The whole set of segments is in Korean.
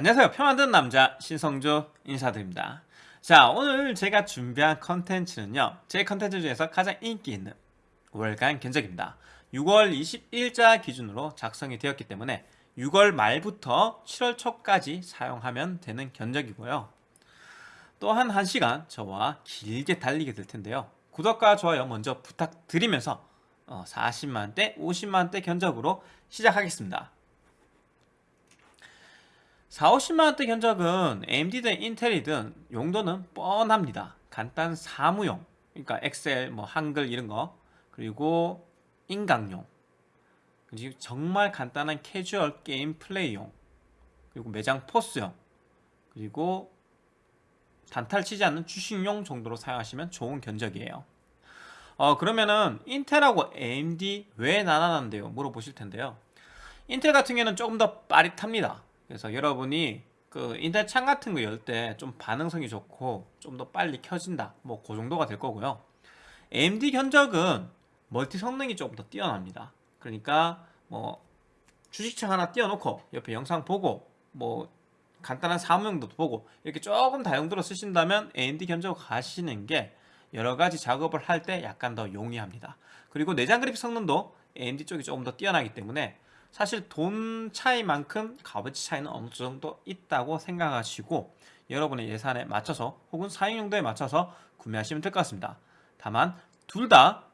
안녕하세요. 표 만드는 남자 신성조 인사드립니다. 자 오늘 제가 준비한 컨텐츠는요. 제 컨텐츠 중에서 가장 인기 있는 월간 견적입니다. 6월 20일자 기준으로 작성이 되었기 때문에 6월 말부터 7월 초까지 사용하면 되는 견적이고요. 또한 1시간 저와 길게 달리게 될 텐데요. 구독과 좋아요 먼저 부탁드리면서 40만대, 어, 50만대 견적으로 시작하겠습니다 4, 50만원대 견적은 AMD든 인텔이든 용도는 뻔합니다. 간단 사무용. 그러니까 엑셀, 뭐 한글 이런 거. 그리고 인강용. 그리고 정말 간단한 캐주얼 게임 플레이용. 그리고 매장 포스용. 그리고 단탈 치지 않는 주식용 정도로 사용하시면 좋은 견적이에요. 어 그러면은 인텔하고 AMD 왜 나눠난대요? 물어보실 텐데요. 인텔 같은 경우는 조금 더 빠릿합니다 그래서 여러분이 그 인터넷 창 같은 거 열 때 좀 반응성이 좋고 좀 더 빨리 켜진다. 뭐 그 정도가 될 거고요. AMD 견적은 멀티 성능이 조금 더 뛰어납니다. 그러니까 뭐 주식창 하나 띄워놓고 옆에 영상 보고 뭐 간단한 사무용도 보고 이렇게 조금 다용도로 쓰신다면 AMD 견적 가시는 게 여러 가지 작업을 할 때 약간 더 용이합니다. 그리고 내장 그래픽 성능도 AMD 쪽이 조금 더 뛰어나기 때문에 사실 돈 차이만큼 값어치 차이는 어느 정도 있다고 생각하시고 여러분의 예산에 맞춰서 혹은 사용 용도에 맞춰서 구매하시면 될 것 같습니다. 다만 둘 다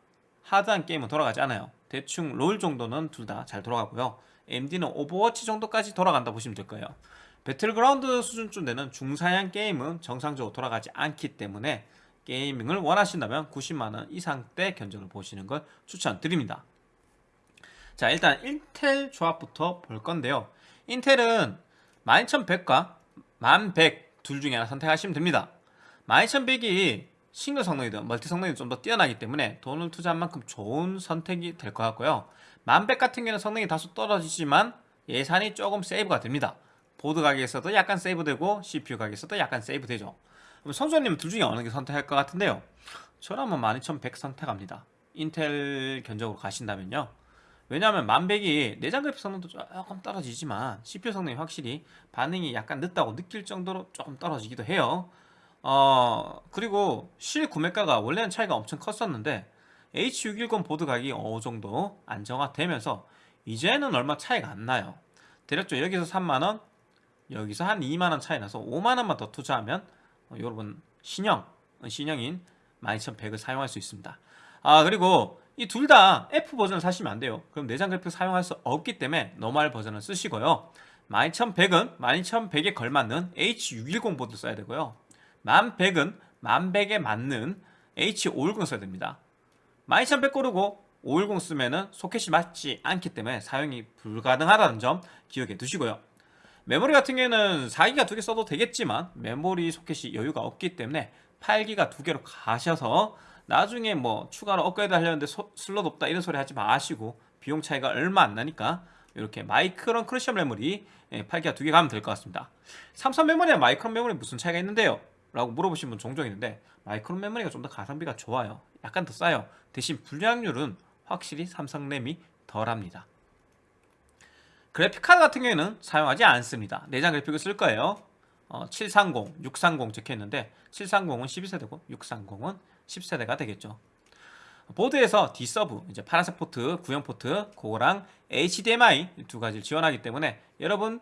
하드한 게임은 돌아가지 않아요. 대충 롤 정도는 둘 다 잘 돌아가고요. AMD는 오버워치 정도까지 돌아간다 보시면 될 거예요. 배틀그라운드 수준쯤 되는 중사양 게임은 정상적으로 돌아가지 않기 때문에 게이밍을 원하신다면 90만원 이상대 견적을 보시는 걸 추천드립니다 자 일단 인텔 조합부터 볼 건데요. 인텔은 12100과 1100 둘 중에 하나 선택하시면 됩니다. 12100이 싱글 성능이든 멀티 성능이 좀 더 뛰어나기 때문에 돈을 투자한 만큼 좋은 선택이 될 것 같고요. 1100 같은 경우는 성능이 다소 떨어지지만 예산이 조금 세이브가 됩니다. 보드 가격에서도 약간 세이브되고 CPU 가격에서도 약간 세이브되죠. 그럼 선수님 둘 중에 어느 게 선택할 것 같은데요? 저라면 12100 선택합니다. 인텔 견적으로 가신다면요 왜냐하면 만백이 내장 그래픽 성능도 조금 떨어지지만 CPU 성능이 확실히 반응이 약간 늦다고 느낄 정도로 조금 떨어지기도 해요. 어 그리고 실 구매가가 원래는 차이가 엄청 컸었는데 H610 보드 가격이 어느 정도 안정화되면서 이제는 얼마 차이가 안 나요. 대략적으로 여기서 3만원 여기서 한 2만원 차이 나서 5만원만 더 투자하면 어, 여러분 신형 신형인 12100을 사용할 수 있습니다. 아 그리고 이 둘 다 F 버전을 사시면 안 돼요. 그럼 내장 그래픽 사용할 수 없기 때문에 normal 버전을 쓰시고요. 12100은 12100에 걸맞는 H610 보드 써야 되고요. 1100은 1100에 맞는 H510 써야 됩니다. 12100 고르고 510 쓰면은 소켓이 맞지 않기 때문에 사용이 불가능하다는 점 기억해 두시고요. 메모리 같은 경우에는 4기가 두 개 써도 되겠지만 메모리 소켓이 여유가 없기 때문에 8기가 두 개로 가셔서 나중에 뭐 추가로 업그레이드 하려는데 소, 슬롯 없다 이런 소리 하지 마시고 비용 차이가 얼마 안 나니까 이렇게 마이크론 크루셜 메모리 8기가 예, 두개 가면 될 것 같습니다. 삼성 메모리와 마이크론 메모리 무슨 차이가 있는데요? 라고 물어보시는 분 종종 있는데 마이크론 메모리가 좀 더 가성비가 좋아요. 약간 더 싸요. 대신 불량률은 확실히 삼성 램이 덜합니다. 그래픽카드 같은 경우에는 사용하지 않습니다. 내장 그래픽을 쓸 거예요. 어, 730, 630 적혀있는데 730은 12세대고 630은 10세대가 되겠죠. 보드에서 D-sub, 이제 파란색 포트, 구형 포트, 그거랑 HDMI 두 가지를 지원하기 때문에 여러분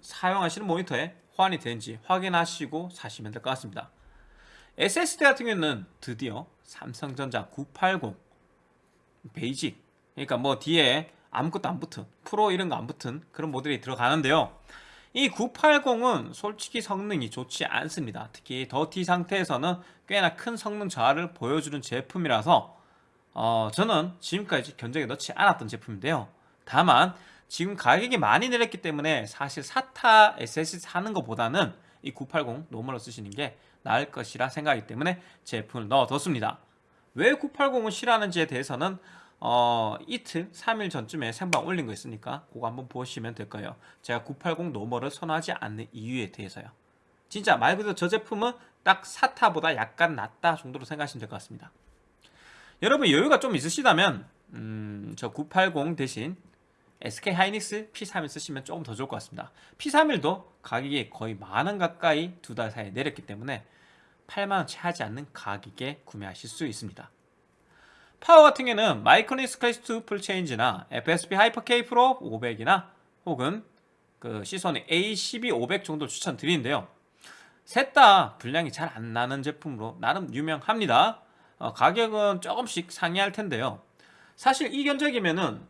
사용하시는 모니터에 호환이 되는지 확인하시고 사시면 될 것 같습니다. SSD 같은 경우는 드디어 삼성전자 980 베이직 그러니까 뭐 뒤에 아무것도 안 붙은 프로 이런 거 안 붙은 그런 모델이 들어가는데요 이 980은 솔직히 성능이 좋지 않습니다. 특히 더티 상태에서는 꽤나 큰 성능 저하를 보여주는 제품이라서 어, 저는 지금까지 견적에 넣지 않았던 제품인데요. 다만 지금 가격이 많이 내렸기 때문에 사실 SATA SSD 사는 것보다는 이 980 normal로 쓰시는 게 나을 것이라 생각하기 때문에 제품을 넣어뒀습니다. 왜 980을 싫어하는지에 대해서는 어, 이틀, 3일 전쯤에 생방 올린 거 있으니까 그거 한번 보시면 될 거예요. 제가 980 normal을 선호하지 않는 이유에 대해서요. 진짜 말 그대로 저 제품은 딱 SATA보다 약간 낫다 정도로 생각하시면 될 것 같습니다. 여러분 여유가 좀 있으시다면 음, 저 980 대신 SK 하이닉스 P31 쓰시면 조금 더 좋을 것 같습니다. P31도 가격이 거의 만 원 가까이 두 달 사이에 내렸기 때문에 8만원 채 하지 않는 가격에 구매하실 수 있습니다. 파워 같은 경우에는 마이크로닉스 클래스 2 full change나 FSP 하이퍼 K 프로 500이나 혹은 그 시소닉의 A12 500 정도 추천드리는데요. 셋 다 불량이 잘 안 나는 제품으로 나름 유명합니다. 어, 가격은 조금씩 상이할 텐데요. 사실 이 견적이면은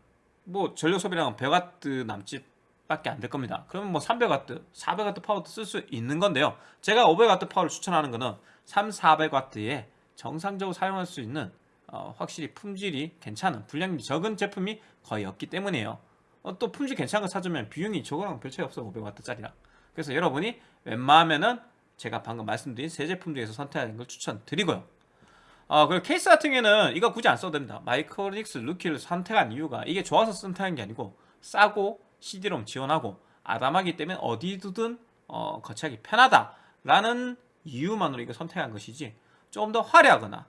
뭐 전력 소비량은 100W 남짓밖에 안 될 겁니다. 그러면 뭐 300W, 400W 파워도 쓸 수 있는 건데요. 제가 500W 파워를 추천하는 거는 3, 400W에 정상적으로 사용할 수 있는 어, 확실히 품질이 괜찮은 분량이 적은 제품이 거의 없기 때문이에요. 어, 또 품질 괜찮은 거 찾으면 비용이 저거랑 별 차이 없어요. 500W짜리랑. 그래서 여러분이 웬만하면은 제가 방금 말씀드린 세 제품 중에서 선택하는 걸 추천드리고요. 어, 그리고 케이스 같은 경우에는 이거 굳이 안 써도 됩니다. 마이크로닉스 루키를 선택한 이유가 이게 좋아서 선택한 게 아니고 싸고 CD롬 지원하고 아담하기 때문에 어디 두든 어, 거치하기 편하다라는 이유만으로 이거 선택한 것이지 조금 더 화려하거나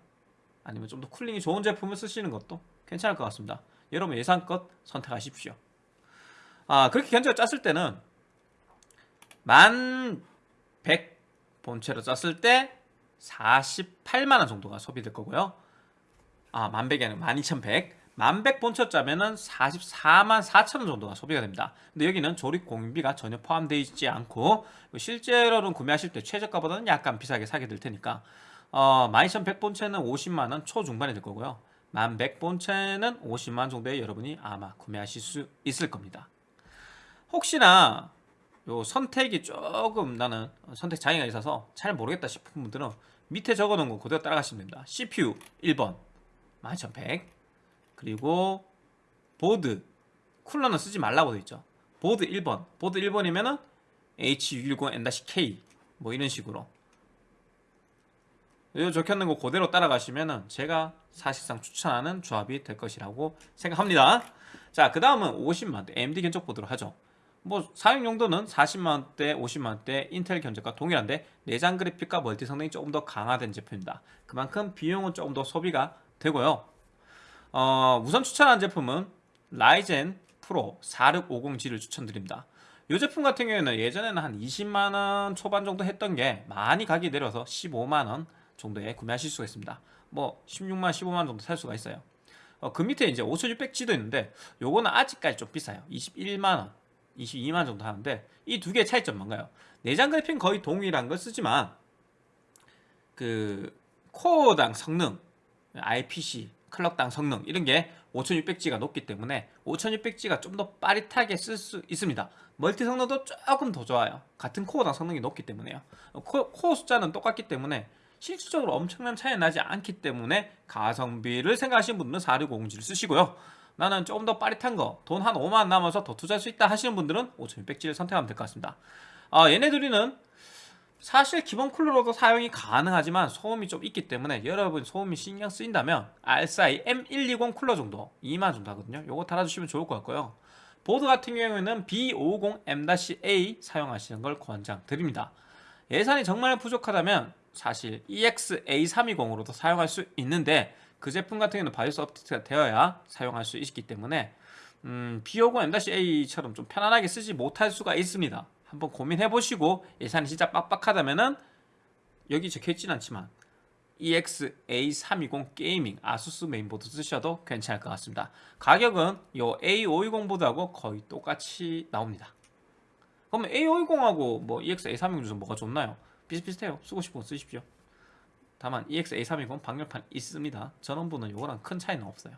아니면 좀 더 cooling이 좋은 제품을 쓰시는 것도 괜찮을 것 같습니다. 여러분 예산껏 선택하십시오. 아 그렇게 견적을 짰을 때는 만 100 본체로 짰을 때 48만원 정도가 소비될 거고요. 아, 만백이 아니라 12,100. 만백 본체 짜면은 44만 4천원 정도가 소비가 됩니다. 근데 여기는 조립 공인비가 전혀 포함되어 있지 않고 실제로는 구매하실 때 최저가보다는 약간 비싸게 사게 될 테니까 어, 12,100 본체는 50만원 초중반이 될 거고요. 만백 본체는 50만원 정도에 여러분이 아마 구매하실 수 있을 겁니다. 혹시나 요 선택이 조금 나는 선택 장애가 있어서 잘 모르겠다 싶은 분들은 밑에 적어놓은 거 그대로 따라가시면 됩니다. CPU 1번 12100 그리고 보드 쿨러는 쓰지 말라고 되어 있죠. 보드 1번 보드 1번이면은 H610N-K 뭐 이런 식으로 요 적혀있는 거 그대로 따라가시면은 제가 사실상 추천하는 조합이 될 것이라고 생각합니다. 자, 그 다음은 50만대 AMD 견적 보도록 하죠. 뭐 사용 용도는 40만원대, 50만원대 인텔 견적과 동일한데 내장 그래픽과 멀티 성능이 조금 더 강화된 제품입니다. 그만큼 비용은 조금 더 소비가 되고요. 어, 우선 추천한 제품은 라이젠 프로 4650G를 추천드립니다. 이 제품 같은 경우에는 예전에는 한 20만원 초반 정도 했던 게 많이 가격이 내려서 15만원 정도에 구매하실 수가 있습니다. 뭐 16만 15만원 정도 살 수가 있어요. 어, 그 밑에 이제 5600G도 있는데 요거는 아직까지 좀 비싸요. 21만원 22만 정도 하는데 이 두 개의 차이점 뭔가요? 내장 그래픽 거의 동일한 걸 쓰지만 그 코어당 성능, IPC, 클럭당 성능 이런 게 5600G가 높기 때문에 5600G가 좀 더 빠릿하게 쓸 수 있습니다. 멀티 성능도 조금 더 좋아요. 같은 코어당 성능이 높기 때문에요. 코, 코어 숫자는 똑같기 때문에 실질적으로 엄청난 차이 나지 않기 때문에 가성비를 생각하시는 분들은 4650G를 쓰시고요. 나는 조금 더 빠릿한 거, 돈 한 5만 남아서 더 투자할 수 있다 하시는 분들은 5600G를 선택하면 될 것 같습니다. 아, 얘네들이는 사실 기본 쿨러로도 사용이 가능하지만 소음이 좀 있기 때문에 여러분 소음이 신경 쓰인다면 RSI M120 쿨러 정도 2만 정도 하거든요. 요거 달아주시면 좋을 것 같고요. 보드 같은 경우에는 B550M-A 사용하시는 걸 권장드립니다. 예산이 정말 부족하다면 사실 EX-A320으로도 사용할 수 있는데 그 제품 같은 경우는 바이오스 업데이트가 되어야 사용할 수 있기 때문에 음, B550M-A처럼 좀 편안하게 쓰지 못할 수가 있습니다. 한번 고민해 보시고 예산이 진짜 빡빡하다면 은 여기 적혀있진 않지만 EX-A320 Gaming 아수스 메인보드 쓰셔도 괜찮을 것 같습니다. 가격은 이 A520 보드하고 거의 똑같이 나옵니다. 그러면 A520하고 뭐 EX-A320 중에서 뭐가 좋나요? 비슷비슷해요. 쓰고 싶으면 쓰십시오. 다만 EX-A320 방열판 있습니다. 전원부는 이거랑 큰 차이는 없어요.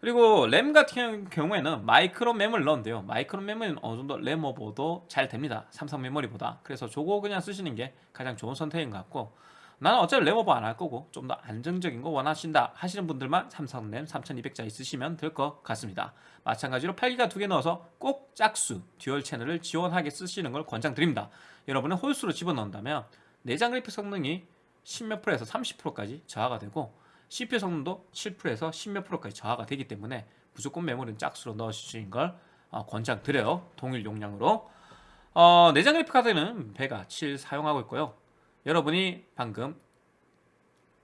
그리고 램 같은 경우에는 마이크로 램을 넣은데요. 마이크로 램은 어느 정도 램오버도 잘 됩니다. 삼성 메모리보다. 그래서 저거 그냥 쓰시는 게 가장 좋은 선택인 것 같고 나는 어차피 램오버 안 할 거고 좀 더 안정적인 거 원하신다 하시는 분들만 삼성 램 3200자 있으시면 될 것 같습니다. 마찬가지로 8기가 두 개 넣어서 꼭 짝수 dual channel을 지원하게 쓰시는 걸 권장드립니다. 여러분은 홀수로 집어넣는다면 내장 그래픽 성능이 10몇 프로에서 30%까지 저하가 되고 CPU 성능도 7%에서 10몇 프로까지 저하가 되기 때문에 무조건 메모리는 짝수로 넣어주시는 걸 어, 권장드려요. 동일 용량으로. 어, 내장 그래픽 카드는 베가 7 사용하고 있고요. 여러분이 방금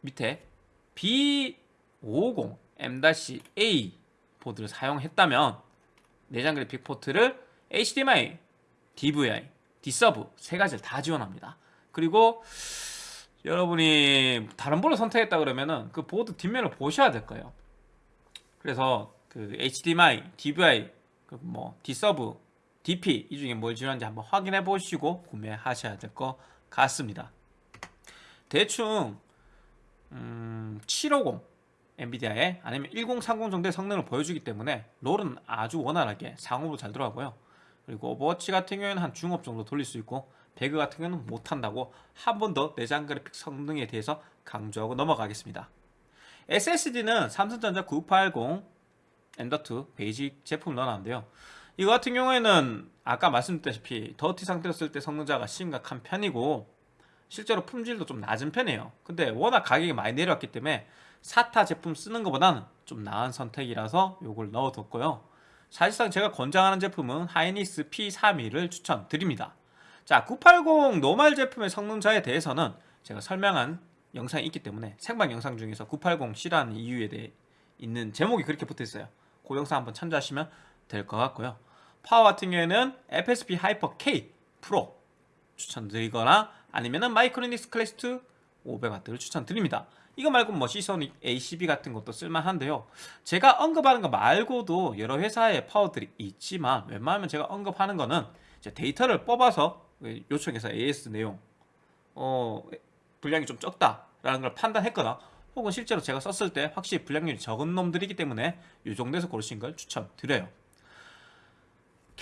밑에 B550M-A 보드를 사용했다면 내장 그래픽 포트를 HDMI, DVI, D-Sub 세 가지를 다 지원합니다. 그리고 여러분이 다른 보드를 선택했다 그러면은 그 보드 뒷면을 보셔야 될 거예요. 그래서 그 HDMI, DVI, 그뭐 D-Sub, DP 이 중에 뭘 지원하는지 한번 확인해 보시고 구매하셔야 될 것 같습니다. 대충 음, 750 엔비디아의 아니면 1030 정도의 성능을 보여주기 때문에 롤은 아주 원활하게 상옵으로 잘 들어가고요. 그리고 오버워치 같은 경우에는 한 중옵 정도 돌릴 수 있고 배그 같은 경우는 못한다고 한 번 더 내장 그래픽 성능에 대해서 강조하고 넘어가겠습니다. SSD는 삼성전자 980 M.2 Basic 제품을 넣어놨는데요. 이거 같은 경우에는 아까 말씀드렸다시피 더티 상태로 쓸 때 성능자가 심각한 편이고 실제로 품질도 좀 낮은 편이에요. 근데 워낙 가격이 많이 내려왔기 때문에 사타 제품 쓰는 것보다는 좀 나은 선택이라서 이걸 넣어뒀고요. 사실상 제가 권장하는 제품은 하이닉스 P32를 추천드립니다. 자, 980 노말 제품의 성능자에 대해서는 제가 설명한 영상이 있기 때문에 생방 영상 중에서 980C라는 이유에 대해 있는 제목이 그렇게 붙어 있어요. 그 영상 한번 참조하시면 될 것 같고요. 파워 같은 경우에는 FSP 하이퍼 K 프로 추천드리거나 아니면은 마이크로닉스 클래스 2 500W를 추천드립니다. 이거 말고 뭐 시소닉 ACB 같은 것도 쓸만한데요. 제가 언급하는 거 말고도 여러 회사의 파워들이 있지만 웬만하면 제가 언급하는 거는 데이터를 뽑아서 요청해서 AS 내용 어, 분량이 좀 적다라는 걸 판단했거나 혹은 실제로 제가 썼을 때 확실히 분량률이 적은 놈들이기 때문에 이 정도에서 고르신 걸 추천드려요.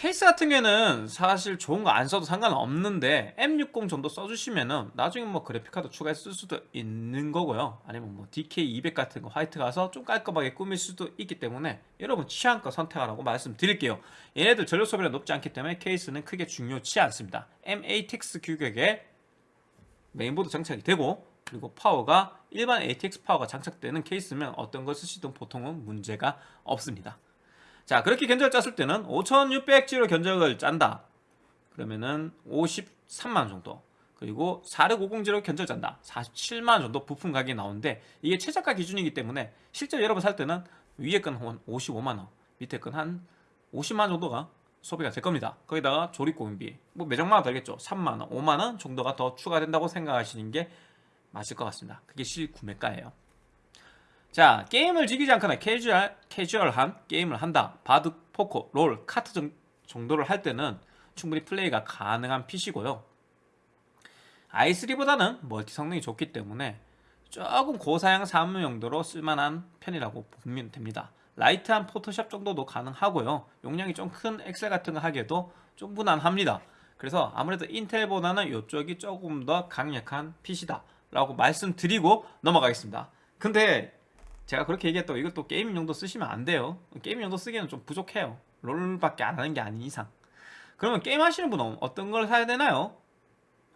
케이스 같은 경우에는 사실 좋은 거 안 써도 상관없는데 M60 정도 써주시면은 나중에 뭐 그래픽카드 추가해서 쓸 수도 있는 거고요. 아니면 뭐 DK200 같은 거 화이트 가서 좀 깔끔하게 꾸밀 수도 있기 때문에 여러분 취향껏 선택하라고 말씀드릴게요. 얘네들 전력 소비가 높지 않기 때문에 케이스는 크게 중요치 않습니다. M-ATX 규격에 메인보드 장착이 되고 그리고 파워가 일반 ATX 파워가 장착되는 케이스면 어떤 걸 쓰시든 보통은 문제가 없습니다 자 그렇게 견적을 짰을 때는 5600G로 견적을 짠다. 그러면은 53만원 정도. 그리고 4650G로 견적을 짠다. 47만원 정도 부품 가격이 나오는데 이게 최저가 기준이기 때문에 실제 여러분 살 때는 위에 건 한 55만원 밑에 건 한 50만원 정도가 소비가 될 겁니다. 거기다가 조립 공임비. 뭐 매장마다 다르겠죠. 3만원 5만원 정도가 더 추가된다고 생각하시는 게 맞을 것 같습니다. 그게 실구매가예요 자 게임을 즐기지 않거나 캐주얼, 캐주얼한 게임을 한다. 바둑, 포커, 롤, 카트 정, 정도를 할 때는 충분히 플레이가 가능한 PC고요. i3보다는 multi 성능이 좋기 때문에 조금 고사양 사무 용도로 쓸만한 편이라고 보면 됩니다. 라이트한 포토샵 정도도 가능하고요. 용량이 좀 큰 엑셀 같은 거 하기에도 좀 무난합니다. 그래서 아무래도 인텔보다는 이쪽이 조금 더 강력한 PC다 라고 말씀드리고 넘어가겠습니다. 근데 제가 그렇게 얘기했다고 이것도 게임 용도 쓰시면 안 돼요. 게임 용도 쓰기에는 좀 부족해요. 롤밖에 안 하는 게 아닌 이상. 그러면 게임 하시는 분은 어떤 걸 사야 되나요?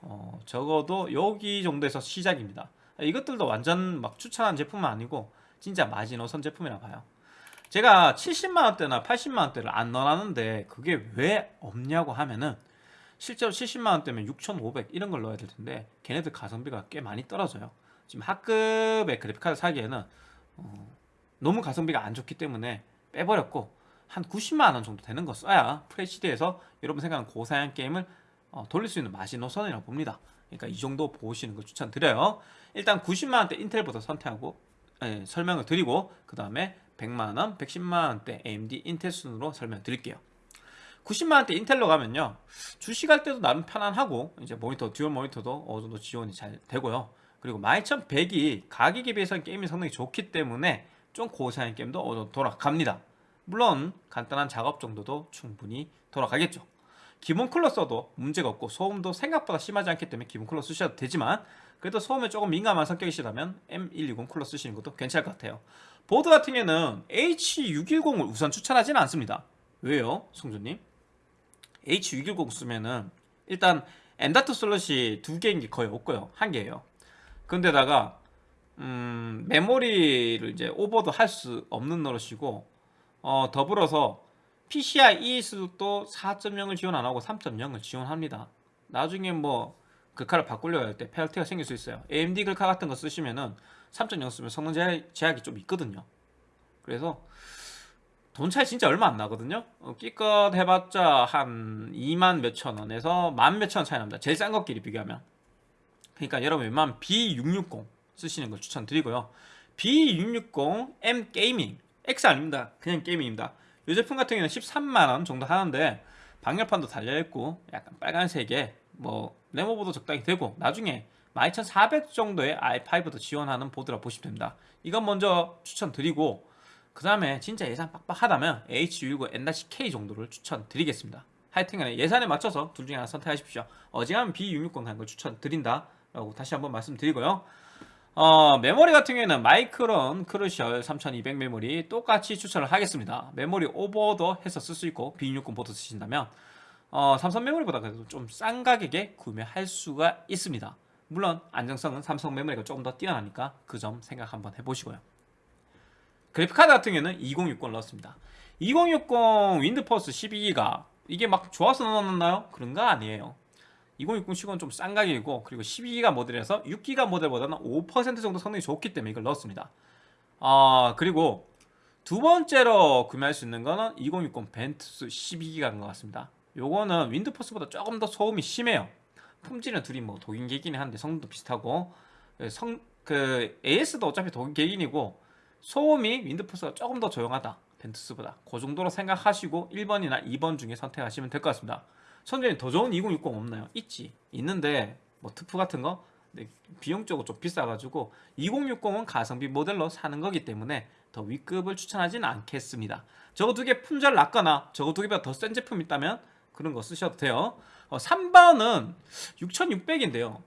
어, 적어도 여기 정도에서 시작입니다. 이것들도 완전 막 추천한 제품은 아니고 진짜 마지노선 제품이라 봐요. 제가 70만원대나 80만원대를 안 넣어놨는데 그게 왜 없냐고 하면은 실제로 70만원대면 6500 이런 걸 넣어야 될 텐데 걔네들 가성비가 꽤 많이 떨어져요. 지금 학급의 그래픽카드 사기에는 어, 너무 가성비가 안 좋기 때문에 빼버렸고 한 90만원 정도 되는 거 써야 FHD에서 여러분 생각하는 고사양 게임을 어, 돌릴 수 있는 마지노선이라고 봅니다. 그러니까 이 정도 보시는 걸 추천드려요. 일단 90만원대 인텔부터 선택하고 예, 설명을 드리고 그 다음에 100만원, 110만원대 AMD 인텔 순으로 설명드릴게요. 90만원대 인텔로 가면요. 주식할 때도 나름 편안하고 이제 모니터 dual 모니터도 어느 정도 지원이 잘 되고요 그리고 12100이 가격에 비해서는 게임의 성능이 좋기 때문에 좀 고사양 게임도 돌아갑니다. 물론 간단한 작업 정도도 충분히 돌아가겠죠. 기본 쿨러 써도 문제가 없고 소음도 생각보다 심하지 않기 때문에 기본 쿨러 쓰셔도 되지만 그래도 소음에 조금 민감한 성격이시라면 M120 쿨러 쓰시는 것도 괜찮을 것 같아요. 보드 같은 경우는 H610을 우선 추천하지는 않습니다. 왜요? 송주님? H610 쓰면은 일단 M.2 슬롯이 두 개인 게 거의 없고요. 한 개예요 근데다가 음, 메모리를 이제 오버도 할 수 없는 노릇이고 어, 더불어서 PCIe도 4.0을 지원 안 하고 3.0을 지원합니다. 나중에 뭐 글카를 바꾸려고 할 때 페널티가 생길 수 있어요. AMD 글카 같은 거 쓰시면은 3.0 쓰면 성능 제약 이 좀 있거든요. 그래서 돈 차이 진짜 얼마 안 나거든요 어, 기껏 해봤자 한 2만 몇천 원에서 만 몇천 원 차이 납니다 제일 싼 것끼리 비교하면 그러니까 여러분 웬만하면 B660 쓰시는 걸 추천드리고요. B660M Gaming X 아닙니다. 그냥 Gaming입니다. 이 제품 같은 경우는 13만원 정도 하는데 방열판도 달려있고 약간 빨간색에 뭐 램오버도 적당히 되고 나중에 12400 정도의 i5도 지원하는 보드라 보시면 됩니다. 이건 먼저 추천드리고 그 다음에 진짜 예산 빡빡하다면 H610M-K 정도를 추천드리겠습니다. 하여튼간에 예산에 맞춰서 둘 중에 하나 선택하십시오. 어지간하면 B660 가는 걸 추천드린다 라고 다시 한번 말씀드리고요. 어, 메모리 같은 경우에는 마이크론 크루셜 3200 메모리 똑같이 추천을 하겠습니다. 메모리 오버도 해서 쓸 수 있고 B660 보드 쓰신다면 어, 삼성 메모리보다 그래도 좀 싼 가격에 구매할 수가 있습니다. 물론 안정성은 삼성 메모리가 조금 더 뛰어나니까 그 점 생각 한번 해보시고요. 그래픽카드 같은 경우에는 2060 넣었습니다. 2060 윈드퍼스 12기가 이게 막 좋아서 넣어놨나요? 그런 거 아니에요 2060은좀싼 가격이고 그리고 12기가 모델에서 6기가 모델보다는 5% 정도 성능이 좋기 때문에 이걸 넣었습니다. 아 그리고 두 번째로 구매할 수 있는 거는 2060 벤투스 12기가인 것 같습니다. 요거는 윈드퍼스보다 조금 더 소음이 심해요. 품질은 둘이 뭐 독일계기는 한데 성능도 비슷하고 성, 그 AS도 어차피 독일계기이고 소음이 윈드퍼스가 조금 더 조용하다 벤투스보다. 그 정도로 생각하시고 1번이나 2번 중에 선택하시면 될 것 같습니다 선생님 더 좋은 2060 없나요? 있지. 있는데 뭐 트프 같은 거? 근데 비용적으로 좀 비싸가지고 2060은 가성비 모델로 사는 거기 때문에 더 위급을 추천하지는 않겠습니다. 저거 두 개 품절 낮거나 저거 두 개보다 더 센 제품 있다면 그런 거 쓰셔도 돼요. 어, 3번은 6600인데요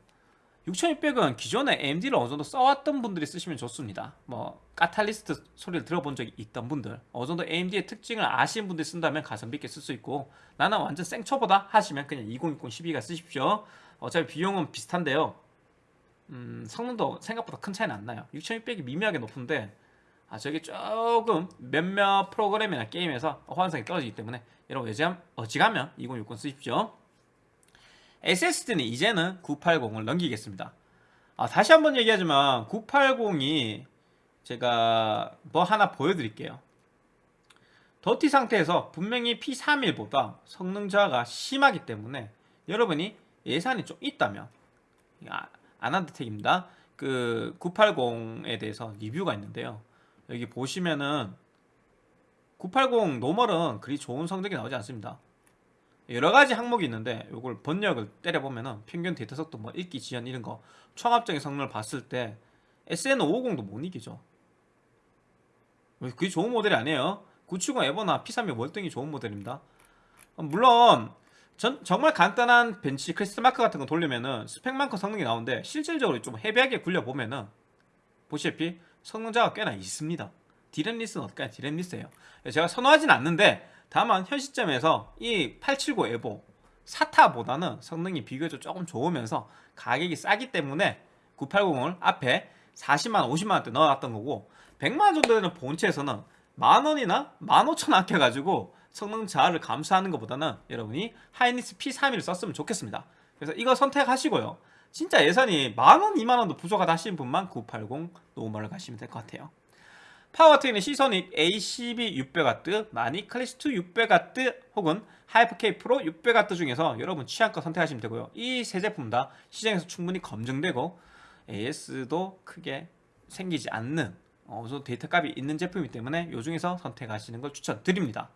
6600은 기존에 AMD를 어느 정도 써왔던 분들이 쓰시면 좋습니다. 뭐 카탈리스트 소리를 들어본 적이 있던 분들 어느 정도 AMD의 특징을 아시는 분들이 쓴다면 가성비 있게 쓸 수 있고 나는 완전 생초보다 하시면 그냥 2060 12가 쓰십시오. 어차피 비용은 비슷한데요. 음, 성능도 생각보다 큰 차이는 안 나요. 6600이 미묘하게 높은데 아 저게 조금 몇몇 프로그램이나 게임에서 호환성이 떨어지기 때문에 여러분 어지간, 어지가면 2060 쓰십시오 SSD는 이제는 980을 넘기겠습니다. 아, 다시 한번 얘기하지만 980이 제가 뭐 하나 보여드릴게요. 더티 상태에서 분명히 P31보다 성능 저하가 심하기 때문에 여러분이 예산이 좀 있다면 아, 아난드텍입니다. 그 980에 대해서 리뷰가 있는데요. 여기 보시면은 980 normal은 그리 좋은 성적이 나오지 않습니다 여러 가지 항목이 있는데 이걸 번역을 때려보면은 평균 데이터 속도 뭐 읽기 지연 이런 거 총합적인 성능을 봤을 때 SN550도 못 이기죠. 그게 좋은 모델이 아니에요. 970 에보나 P31이 월등히 좋은 모델입니다. 물론 전, 정말 간단한 벤치 크리스탈 마크 같은 거 돌리면은 스펙만큼 성능이 나오는데 실질적으로 좀 heavy하게 굴려보면은 보시다시피 성능 저하가 꽤나 있습니다. DRAM-less는 어떨까요? DRAM-less예요. 제가 선호하진 않는데 다만 현 시점에서 이 870 에보 사타보다는 성능이 비교적 조금 좋으면서 가격이 싸기 때문에 980을 앞에 40만원 50만원대 넣어놨던 거고 100만원 정도 되는 본체에서는 만원이나 15,000원 아껴가지고 성능 저하를 감수하는 것보다는 여러분이 하이닉스 P31을 썼으면 좋겠습니다. 그래서 이거 선택하시고요. 진짜 예산이 만원 2만원도 부족하다 하시는 분만 980 normal을 가시면 될 것 같아요 파워 같은 경우는 시소닉 ACB 600W, 마닉 클래식2 600W 혹은 하이퍼K 프로 600W 중에서 여러분 취향껏 선택하시면 되고요. 이 세 제품 다 시장에서 충분히 검증되고 AS도 크게 생기지 않는 어느 정도 데이터 값이 있는 제품이기 때문에 이 중에서 선택하시는 걸 추천드립니다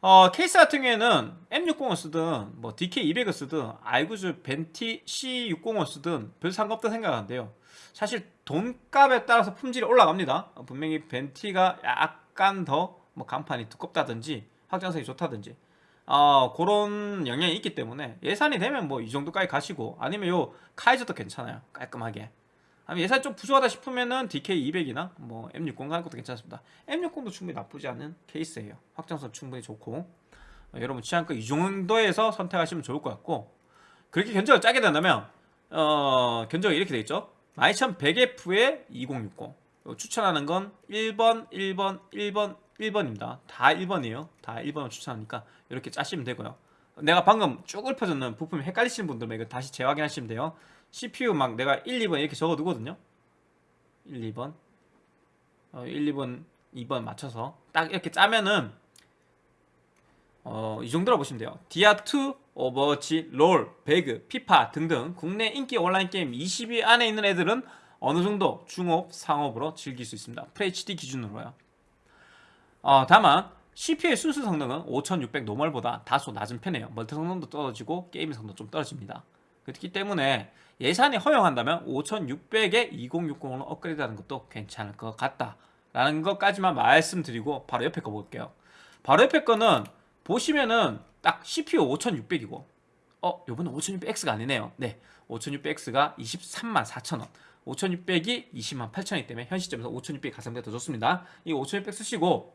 어, 케이스 같은 경우에는 M60을 쓰든 뭐 DK200을 쓰든 아이구주 벤티 C60을 쓰든 별 상관없다 생각하는데요. 사실 돈값에 따라서 품질이 올라갑니다. 분명히 벤티가 약간 더 뭐 강판이 두껍다든지 확장성이 좋다든지. 어, 그런 영향이 있기 때문에 예산이 되면 뭐 이 정도까지 가시고 아니면 요 카이저도 괜찮아요. 깔끔하게 예산이 좀 부족하다 싶으면은 DK200이나 뭐 M60 가는 것도 괜찮습니다. M60도 충분히 나쁘지 않은 케이스예요. 확장성 충분히 좋고 어, 여러분 취향껏 이 정도에서 선택하시면 좋을 것 같고 그렇게 견적을 짜게 된다면 어, 견적이 이렇게 돼 있죠. 12100F에 2060 추천하는 건 1번, 1번, 1번, 1번입니다. 다 1번이에요. 다 1번을 추천하니까 이렇게 짜시면 되고요. 내가 방금 쭉 읊어줬는 부품이 헷갈리시는 분들은 이거 다시 재확인하시면 돼요 CPU 막 내가 1, 2번 이렇게 적어두거든요 1, 2번 어, 1, 2번 2번 맞춰서 딱 이렇게 짜면은 어, 이 정도로 보시면 돼요. 디아2, 오버워치, 롤, 배그, 피파 등등 국내 인기 온라인 게임 20위 안에 있는 애들은 어느 정도 중옵, 상옵으로 즐길 수 있습니다. FHD 기준으로요. 어, 다만 CPU의 순수 성능은 5600 normal보다 다소 낮은 편이에요. 멀티 성능도 떨어지고 게임 성능도 좀 떨어집니다. 그렇기 때문에 예산이 허용한다면 5600에 2060으로 업그레이드하는 것도 괜찮을 것 같다 라는 것까지만 말씀드리고 바로 옆에 거 볼게요. 바로 옆에 거는 보시면은 딱 CPU 5600이고 어 요번에 5600X가 아니네요. 네 5600X가 23만 4천원 5600이 20만 8천원이기 때문에 현 시점에서 5600이 가성비가 더 좋습니다. 이 5600 쓰시고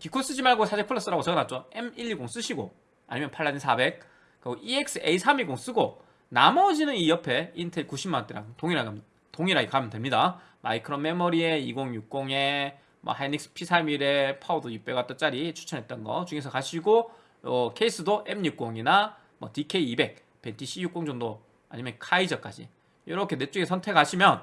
기코 쓰지 말고 사제 플러스라고 적어놨죠. M120 쓰시고 아니면 팔라딘 400 그리고 EXA320 쓰고 나머지는 이 옆에 인텔 90만원대랑 동일하게, 동일하게 가면 됩니다. 마이크론 메모리에 2060에 뭐 하이닉스 P31에 파워도 600W짜리 추천했던 거 중에서 가시고 어, 케이스도 M60이나 뭐 DK200, 벤티 C60 정도 아니면 카이저까지 이렇게 넷 중에 선택하시면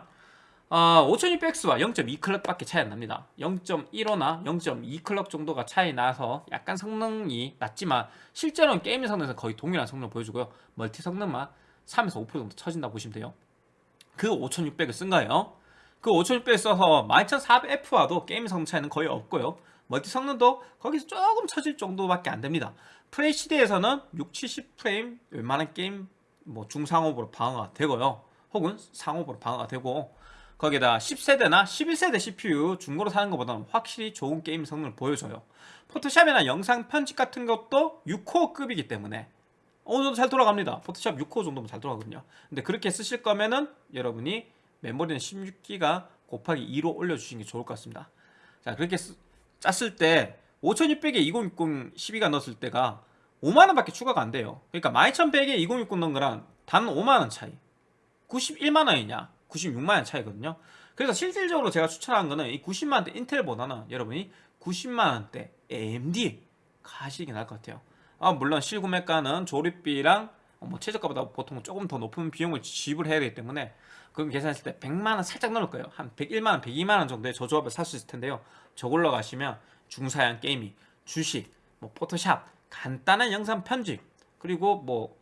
어, 5600X와 0.2클럭밖에 차이 안 납니다. 0.15나 0.2클럭 정도가 차이 나서 약간 성능이 낮지만 실제로는 게임 성능에서 거의 동일한 성능을 보여주고요. 멀티 성능만 3에서 5% 정도 처진다고 보시면 돼요. 그 5600을 쓴 거예요. 그 5600 써서 12400F와도 게임 성능 차이는 거의 없고요. 멀티 성능도 거기서 조금 처질 정도밖에 안 됩니다. FHD에서는 6, 70프레임 웬만한 게임 뭐 중상옵으로 방어가 되고요. 혹은 상옵으로 방어가 되고 거기다 10세대나 11세대 CPU 중고로 사는 것보다는 확실히 좋은 게임 성능을 보여줘요. 포토샵이나 영상 편집 같은 것도 6코어급이기 때문에 어느 정도 잘 돌아갑니다. 포토샵 6코어 정도면 잘 돌아가거든요. 근데 그렇게 쓰실 거면은 여러분이 메모리는 16기가 곱하기 2로 올려주시는 게 좋을 것 같습니다. 자 그렇게 쓰, 짰을 때 5600에 2060 12가 넣었을 때가 5만원 밖에 추가가 안 돼요. 그러니까 12100에 2060 넣은 거랑 단 5만원 차이. 91만원이냐 96만원 차이거든요. 그래서 실질적으로 제가 추천한 거는 이 90만원대 인텔보다는 여러분이 90만원대 AMD 가시는 게 나을 것 같아요. 아, 물론 실구매가는 조립비랑 뭐 최저가보다 보통 조금 더 높은 비용을 지불해야 되기 때문에 그럼 계산했을 때 100만원 살짝 넣을 거예요. 한 101만원, 102만원 정도의 저조합을 살 수 있을 텐데요. 저걸로 가시면 중사양 게이밍, 주식, 뭐 포토샵, 간단한 영상 편집, 그리고 뭐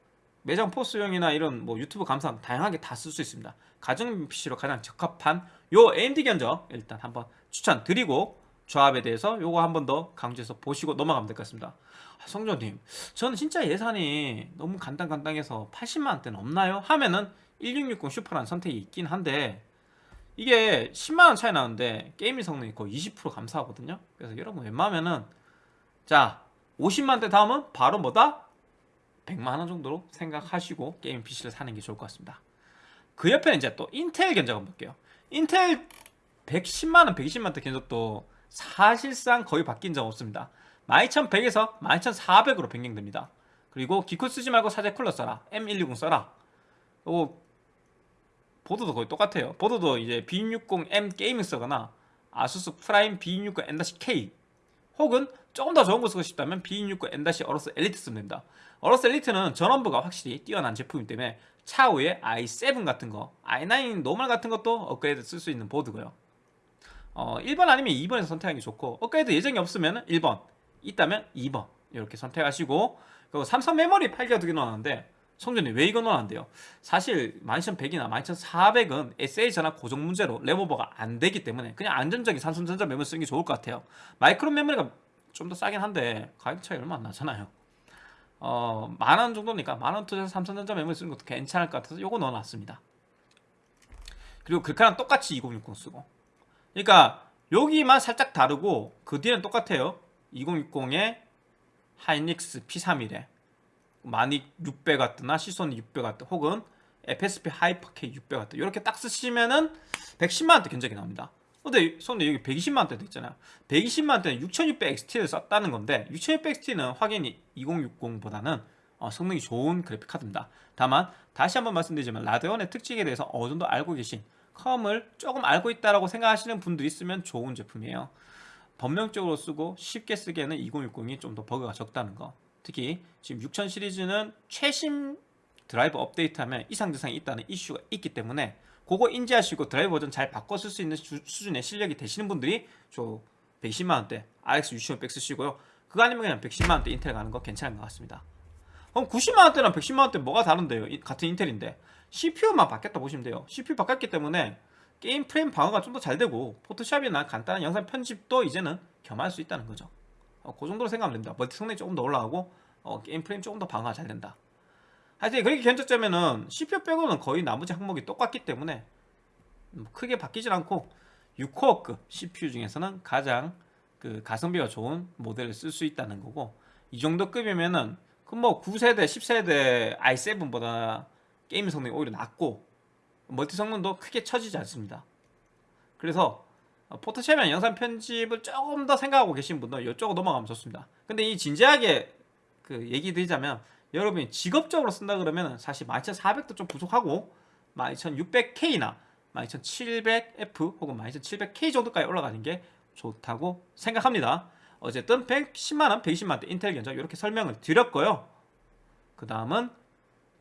매장 포스용이나 이런 뭐 유튜브 감상 다양하게 다 쓸 수 있습니다. 가정 PC로 가장 적합한 요 AMD 견적 일단 한번 추천드리고 조합에 대해서 요거 한 번 더 강조해서 보시고 넘어가면 될 것 같습니다. 아, 성조님, 저는 진짜 예산이 너무 간단간단해서 80만원대는 없나요? 하면은 1660 슈퍼라는 선택이 있긴 한데 이게 10만원 차이 나는데 게임의 성능이 거의 20% 감소하거든요. 그래서 여러분 웬만하면은 자 50만원대 다음은 바로 뭐다? 100만원 정도로 생각하시고 게임 PC를 사는 게 좋을 것 같습니다. 그 옆에 이제 또 인텔 견적 한번 볼게요. 인텔 110만원, 120만원대 견적도 사실상 거의 바뀐 점 없습니다. 12100에서 12400으로 변경됩니다. 그리고 기쿨 쓰지 말고 사제 쿨러 써라. M120 써라. 요 보드도 거의 똑같아요. 보드도 이제 B660M 게이밍 쓰거나 아수스 프라임 B660M-K 혹은 조금 더 좋은 거 쓰고 싶다면 B660M 어로스 엘리트 쓰면 됩니다. 어로스 엘리트는 전원부가 확실히 뛰어난 제품이기 때문에 차후에 i7 같은 거, i9 normal 같은 것도 업그레이드 쓸 수 있는 보드고요. 어, 1번 아니면 2번에서 선택하는 게 좋고 업그레이드 예정이 없으면 1번, 있다면 2번 이렇게 선택하시고 그리고 삼성 메모리 8기가 두개 넣었는데 성준이 왜 이거 넣었는데요? 사실 12100이나 12400은 SA 전압 고정 문제로 램오버가 안 되기 때문에 그냥 안전적인 삼성전자 메모리 쓰는 게 좋을 것 같아요. 마이크론 메모리가 좀 더 싸긴 한데 가격 차이 얼마 안 나잖아요. 어, 만 원 정도니까 만 원 투자해서 삼성전자 메모리 쓰는 것도 괜찮을 것 같아서 요거 넣어놨습니다. 그리고 글카랑 똑같이 2060 쓰고 그러니까 여기만 살짝 다르고 그 뒤는 똑같아요. 2060에 하이닉스 P31에 마닉 600W, 시소닉 600W 혹은 FSP 하이퍼K 600W 이렇게 딱 쓰시면은 110만원대 견적이 나옵니다. 근데 손에 여기 120만원대도 있잖아요. 120만원대는 6600XT를 썼다는 건데 6600XT는 확연히 2060보다는 어, 성능이 좋은 그래픽 카드입니다. 다만 다시 한번 말씀드리지만 라데온의 특징에 대해서 어느 정도 알고 계신 컴을 조금 알고 있다라고 생각하시는 분들이 있으면 좋은 제품이에요. 범용적으로 쓰고 쉽게 쓰기에는 2060이 좀 더 버그가 적다는 거 특히 지금 6000 시리즈는 최신 드라이버 업데이트하면 이상 증상이 있다는 이슈가 있기 때문에 그거 인지하시고 드라이버 버전 잘 바꿔 쓸 수 있는 주, 수준의 실력이 되시는 분들이 좀 120만원대 RX 6500 쓰시고요 그거 아니면 그냥 110만원대 인텔 가는 거 괜찮은 것 같습니다 그럼 90만원대랑 110만원대 뭐가 다른데요? 이- 같은 인텔인데 CPU만 바뀌었다 보시면 돼요. CPU 바뀌었기 때문에 게임 프레임 방어가 좀 더 잘 되고 포토샵이나 간단한 영상 편집도 이제는 겸할 수 있다는 거죠. 어, 그 정도로 생각하면 됩니다. 멀티 성능이 조금 더 올라가고 어, 게임 프레임 조금 더 방어가 잘 된다. 하여튼 그렇게 견적 짜면은 CPU 빼고는 거의 나머지 항목이 똑같기 때문에 뭐 크게 바뀌질 않고 6코어급 CPU 중에서는 가장 그 가성비가 좋은 모델을 쓸 수 있다는 거고 이 정도 급이면은 그 뭐 9세대, 10세대 i7보다 게임 성능이 오히려 낫고 멀티 성능도 크게 처지지 않습니다. 그래서 어, 포토샵이나 영상 편집을 조금 더 생각하고 계신 분들 이쪽으로 넘어가면 좋습니다. 근데 이 진지하게 그 얘기 드리자면 여러분이 직업적으로 쓴다 그러면 사실 12400도 좀 부족하고 12600K나 12700F 혹은 12700K 정도까지 올라가는 게 좋다고 생각합니다. 어쨌든 110만원, 120만원대 인텔 견적 이렇게 설명을 드렸고요. 그 다음은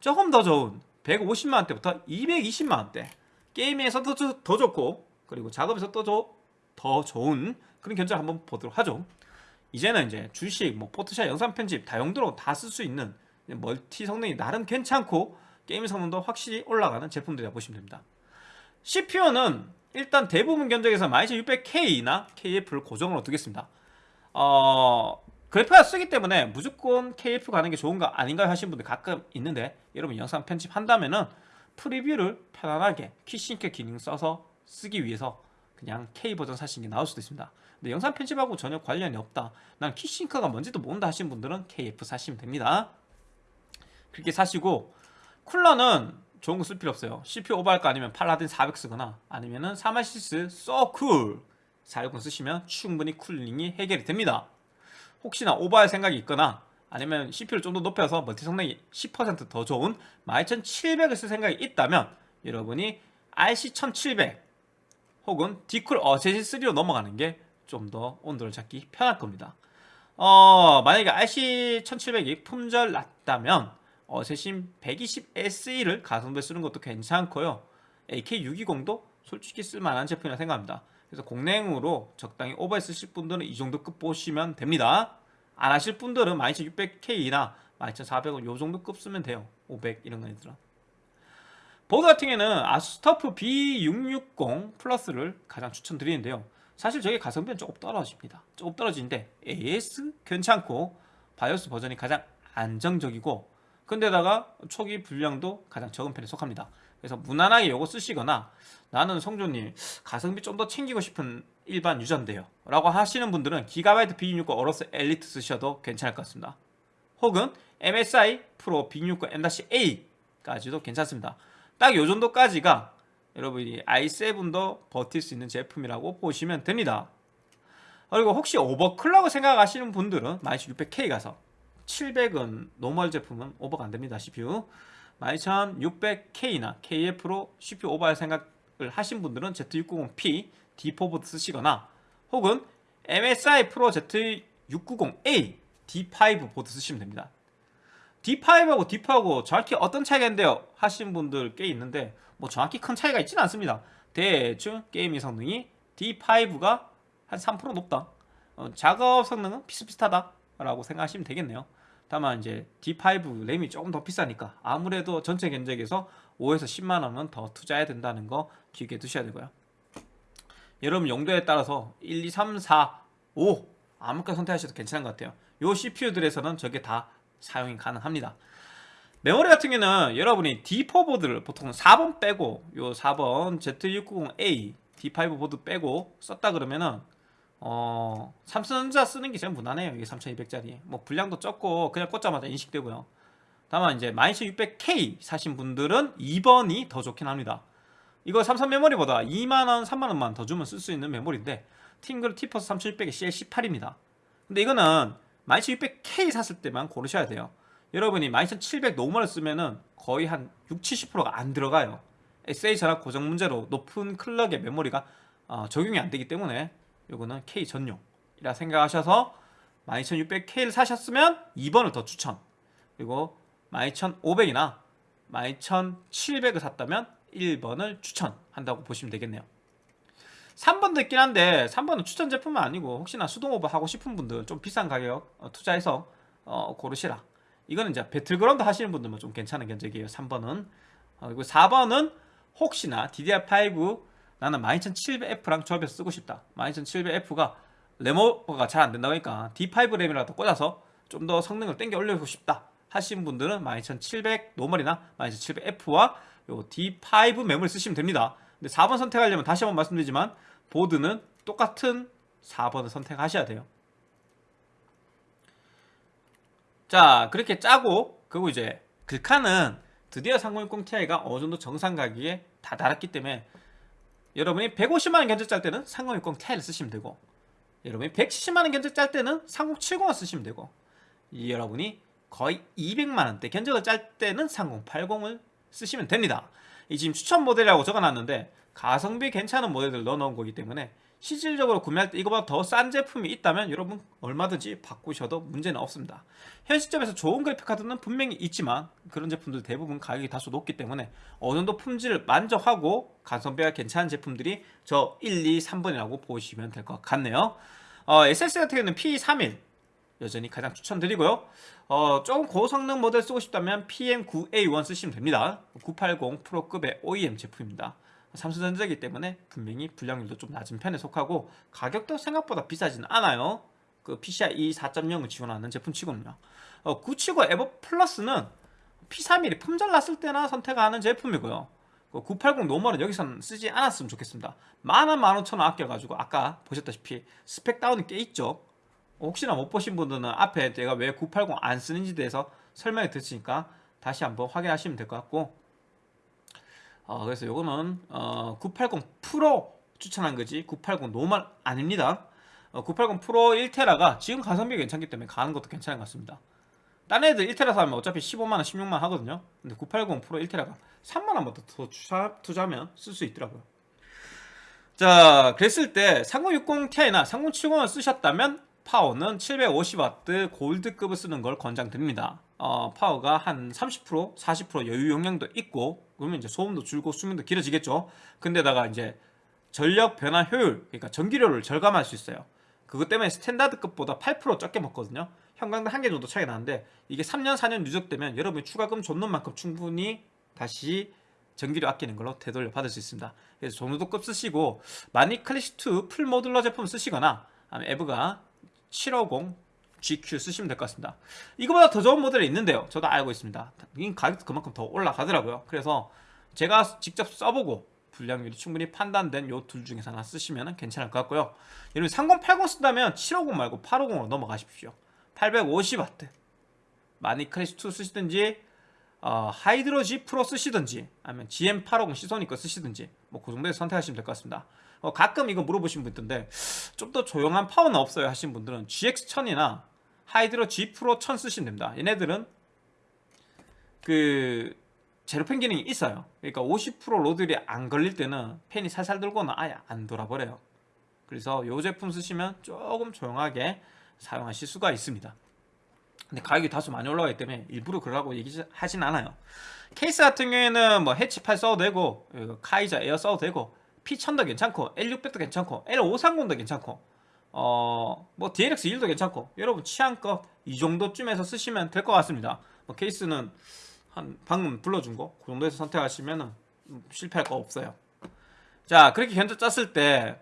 조금 더 좋은 150만원대부터 220만원대 게임에서도 더, 더 좋고 그리고 작업에서 또더 좋은 그런 견적 한번 보도록 하죠. 이제는 이제 주식, 뭐 포토샵, 영상 편집 다용도로 다 쓸 수 있는 멀티 성능이 나름 괜찮고 게임 성능도 확실히 올라가는 제품들이라 보시면 됩니다. CPU는 일단 대부분 견적에서 12600K나 KF를 고정으로 두겠습니다. 어, 그래픽카드 쓰기 때문에 무조건 KF 가는 게 좋은가 아닌가 하시는 분들 가끔 있는데 여러분 영상 편집한다면은 프리뷰를 편안하게 Quick Sync 기능 써서 쓰기 위해서 그냥 K 버전 사시는 게 나을 수도 있습니다. 근데 영상 편집하고 전혀 관련이 없다. 난 Quick Sync가 뭔지도 모른다 하시는 분들은 KF 사시면 됩니다. 그렇게 사시고 쿨러는 좋은 거 쓸 필요 없어요. CPU 오버할 거 아니면 팔라딘 400 쓰거나 아니면 은 3RSYS Socool 460 쓰시면 충분히 cooling이 해결이 됩니다. 혹시나 오버할 생각이 있거나 아니면 CPU를 좀 더 높여서 멀티 성능이 10%더 좋은 12700을 쓸 생각이 있다면 여러분이 RC1700 혹은 디쿨 어세시 3로 넘어가는 게 좀 더 온도를 잡기 편할 겁니다. 어, 만약에 RC1700이 품절 낮다면 어세신 120SE를 가성비에 쓰는 것도 괜찮고요. AK620도 솔직히 쓸만한 제품이라 생각합니다. 그래서 공랭으로 적당히 오버해 쓰실 분들은 이 정도 급 보시면 됩니다. 안 하실 분들은 12600K나 12400은 요 정도 급 쓰면 돼요. 500 이런 거들은. 보드 같은 경우에는 ASUS TUF B660 Plus를 가장 추천드리는데요. 사실 저게 가성비는 조금 떨어집니다. 조금 떨어지는데 AS 괜찮고 바이오스 버전이 가장 안정적이고 근데다가 초기 불량도 가장 적은 편에 속합니다. 그래서 무난하게 이거 쓰시거나 나는 성조님 가성비 좀 더 챙기고 싶은 일반 유저인데요 라고 하시는 분들은 기가바이트 B660 AORUS Elite 쓰셔도 괜찮을 것 같습니다. 혹은 MSI PRO B660 M-A까지도 괜찮습니다. 딱 요 정도까지가 여러분이 i7도 버틸 수 있는 제품이라고 보시면 됩니다. 그리고 혹시 overclock을 생각하시는 분들은 12600K 가서 700은 normal 제품은 오버가 안됩니다 CPU 12600K나 KF로 CPU 오버할 생각을 하신 분들은 Z690P D4보드 쓰시거나 혹은 MSI 프로 Z690A D5 보드 쓰시면 됩니다. D5하고 D4하고 정확히 어떤 차이가 있는데요? 하신 분들 꽤 있는데 뭐 정확히 큰 차이가 있지는 않습니다. 대충 게임의 성능이 D5가 한 3% 높다. 어, 작업 성능은 비슷비슷하다 라고 생각하시면 되겠네요 다만 이제 D5 램이 조금 더 비싸니까 아무래도 전체 견적에서 5에서 10만원은 더 투자해야 된다는 거 기억해 두셔야 되고요. 여러분 용도에 따라서 1, 2, 3, 4, 5 아무거나 선택하셔도 괜찮은 것 같아요. 요 CPU들에서는 저게 다 사용이 가능합니다. 메모리 같은 경우는 여러분이 D4 보드를 보통 4번 빼고 요 4번 Z690A D5 보드 빼고 썼다 그러면은 어 삼성전자 쓰는 게 제일 무난해요 이게 3200짜리. 뭐 분량도 적고 그냥 꽂자마자 인식되고요. 다만 이제 12600K 사신 분들은 2번이 더 좋긴 합니다. 이거 삼성 메모리보다 2만원 3만원만 더 주면 쓸 수 있는 메모리인데 팀그룹 T-Force 3600의 CL18입니다. 근데 이거는 12600K 샀을 때만 고르셔야 돼요. 여러분이 12700 normal을 쓰면은 거의 한 6, 70%가 안 들어가요. SA 전압 고정 문제로 높은 clock의 메모리가 어, 적용이 안 되기 때문에 요거는 K 전용이라 생각하셔서 12600K를 사셨으면 2번을 더 추천. 그리고 12500이나 12700을 샀다면 1번을 추천한다고 보시면 되겠네요. 3번도 있긴 한데 3번은 추천 제품은 아니고 혹시나 수동 오버 하고 싶은 분들 좀 비싼 가격 어, 투자해서 어, 고르시라. 이거는 이제 배틀그라운드 하시는 분들만 좀 괜찮은 견적이에요 3번은. 어, 그리고 4번은 혹시나 DDR5 나는 12700F랑 조합해서 쓰고 싶다. 12700F가 램 오버가 잘 안 된다고 하니까 D5 램이라도 꽂아서 좀 더 성능을 땡겨 올리고 싶다 하신 분들은 12700 normal이나 12700F와 요 D5 메모리 쓰시면 됩니다. 근데 4번 선택하려면 다시 한번 말씀드리지만 보드는 똑같은 4번을 선택하셔야 돼요. 자 그렇게 짜고 그리고 이제 글카는 드디어 3060 Ti가 어느 정도 정상 가격에 다다랐기 때문에 여러분이 150만원 견적 짤 때는 3060 Ti를 쓰시면 되고 여러분이 170만원 견적 짤 때는 3070을 쓰시면 되고 여러분이 거의 200만원대 견적을 짤 때는 3080을 쓰시면 됩니다. 이 지금 추천 모델이라고 적어놨는데 가성비 괜찮은 모델들 넣어놓은 거기 때문에 실질적으로 구매할 때 이거보다 더 싼 제품이 있다면 여러분 얼마든지 바꾸셔도 문제는 없습니다. 현 시점에서 좋은 그래픽카드는 분명히 있지만 그런 제품들 대부분 가격이 다소 높기 때문에 어느 정도 품질을 만족하고 가성비가 괜찮은 제품들이 저 1, 2, 3번이라고 보시면 될 것 같네요. 어, SSD 같은 경우는 P31 여전히 가장 추천드리고요. 어, 조금 고성능 모델 쓰고 싶다면 PM9A1 쓰시면 됩니다. 980 Pro급의 OEM 제품입니다 삼성전자이기 때문에 분명히 불량률도 좀 낮은 편에 속하고 가격도 생각보다 비싸지는 않아요. 그 PCIe 4.0을 지원하는 제품 치고는요. 어, 970 EVO Plus는 P31이 품절 났을 때나 선택하는 제품이고요. 980 normal은 여기서는 쓰지 않았으면 좋겠습니다. 만원 만오천원 아껴가지고 아까 보셨다시피 스펙 다운이 꽤 있죠. 혹시나 못 보신 분들은 앞에 제가 왜 980 안 쓰는지 대해서 설명해 드렸으니까 다시 한번 확인하시면 될 것 같고 어, 그래서 요거는 어, 980 프로 추천한 거지. 980 normal 아닙니다. 어, 980 프로 1테라가 지금 가성비 괜찮기 때문에 가는 것도 괜찮은 것 같습니다. 딴 애들 1테라 사면 어차피 15만원 16만원 하거든요. 근데 980 프로 1테라가 3만원보다 더 투자, 투자하면 쓸 수 있더라고요. 자 그랬을 때 3060 Ti나 3070을 쓰셨다면 파워는 750W 골드급을 쓰는 걸 권장드립니다. 어, 파워가 한 30% 40% 여유 용량도 있고 그러면 이제 소음도 줄고 수명도 길어지겠죠. 근데다가 이제 전력 변화 효율 그러니까 전기료를 절감할 수 있어요. 그것 때문에 스탠다드급보다 8% 적게 먹거든요. 형광등 한 개 정도 차이 나는데 이게 3년 4년 누적되면 여러분이 추가금 줬는 만큼 충분히 다시 전기료 아끼는 걸로 되돌려 받을 수 있습니다. 그래서 종류도급 쓰시고 마니 클래시2 풀모듈러 제품 쓰시거나 에브가 750 GQ 쓰시면 될 것 같습니다. 이거보다 더 좋은 모델이 있는데요. 저도 알고 있습니다. 이 가격도 그만큼 더 올라가더라고요. 그래서 제가 직접 써보고 불량률이 충분히 판단된 요 둘 중에서 하나 쓰시면 괜찮을 것 같고요. 여러분 3080 쓴다면 750 말고 850으로 넘어가십시오. 850W 마니 클래식2 쓰시든지 어, 하이드로 G 프로 쓰시든지 아니면 GM850 시소닉 거 쓰시든지 뭐 그 정도에서 선택하시면 될 것 같습니다. 어, 가끔 이거 물어보신 분 있던데 좀 더 조용한 파워는 없어요 하신 분들은 GX1000이나 하이드로 G 프로 1000 쓰시면 됩니다. 얘네들은 그 zero fan 기능이 있어요. 그러니까 50% load율이 안 걸릴 때는 팬이 살살 돌거나 아예 안 돌아버려요. 그래서 이 제품 쓰시면 조금 조용하게 사용하실 수가 있습니다. 근데 가격이 다소 많이 올라가기 때문에 일부러 그러라고 얘기하진 않아요. 케이스 같은 경우에는 뭐 해치8 써도 되고 카이자 에어 써도 되고 P1000도 괜찮고 L600도 괜찮고 L530도 괜찮고 어 뭐 DLX1도 괜찮고 여러분 취향껏 이 정도쯤에서 쓰시면 될 것 같습니다. 뭐 케이스는 한 방금 불러준 거 그 정도에서 선택하시면 실패할 거 없어요. 자 그렇게 견적 짰을 때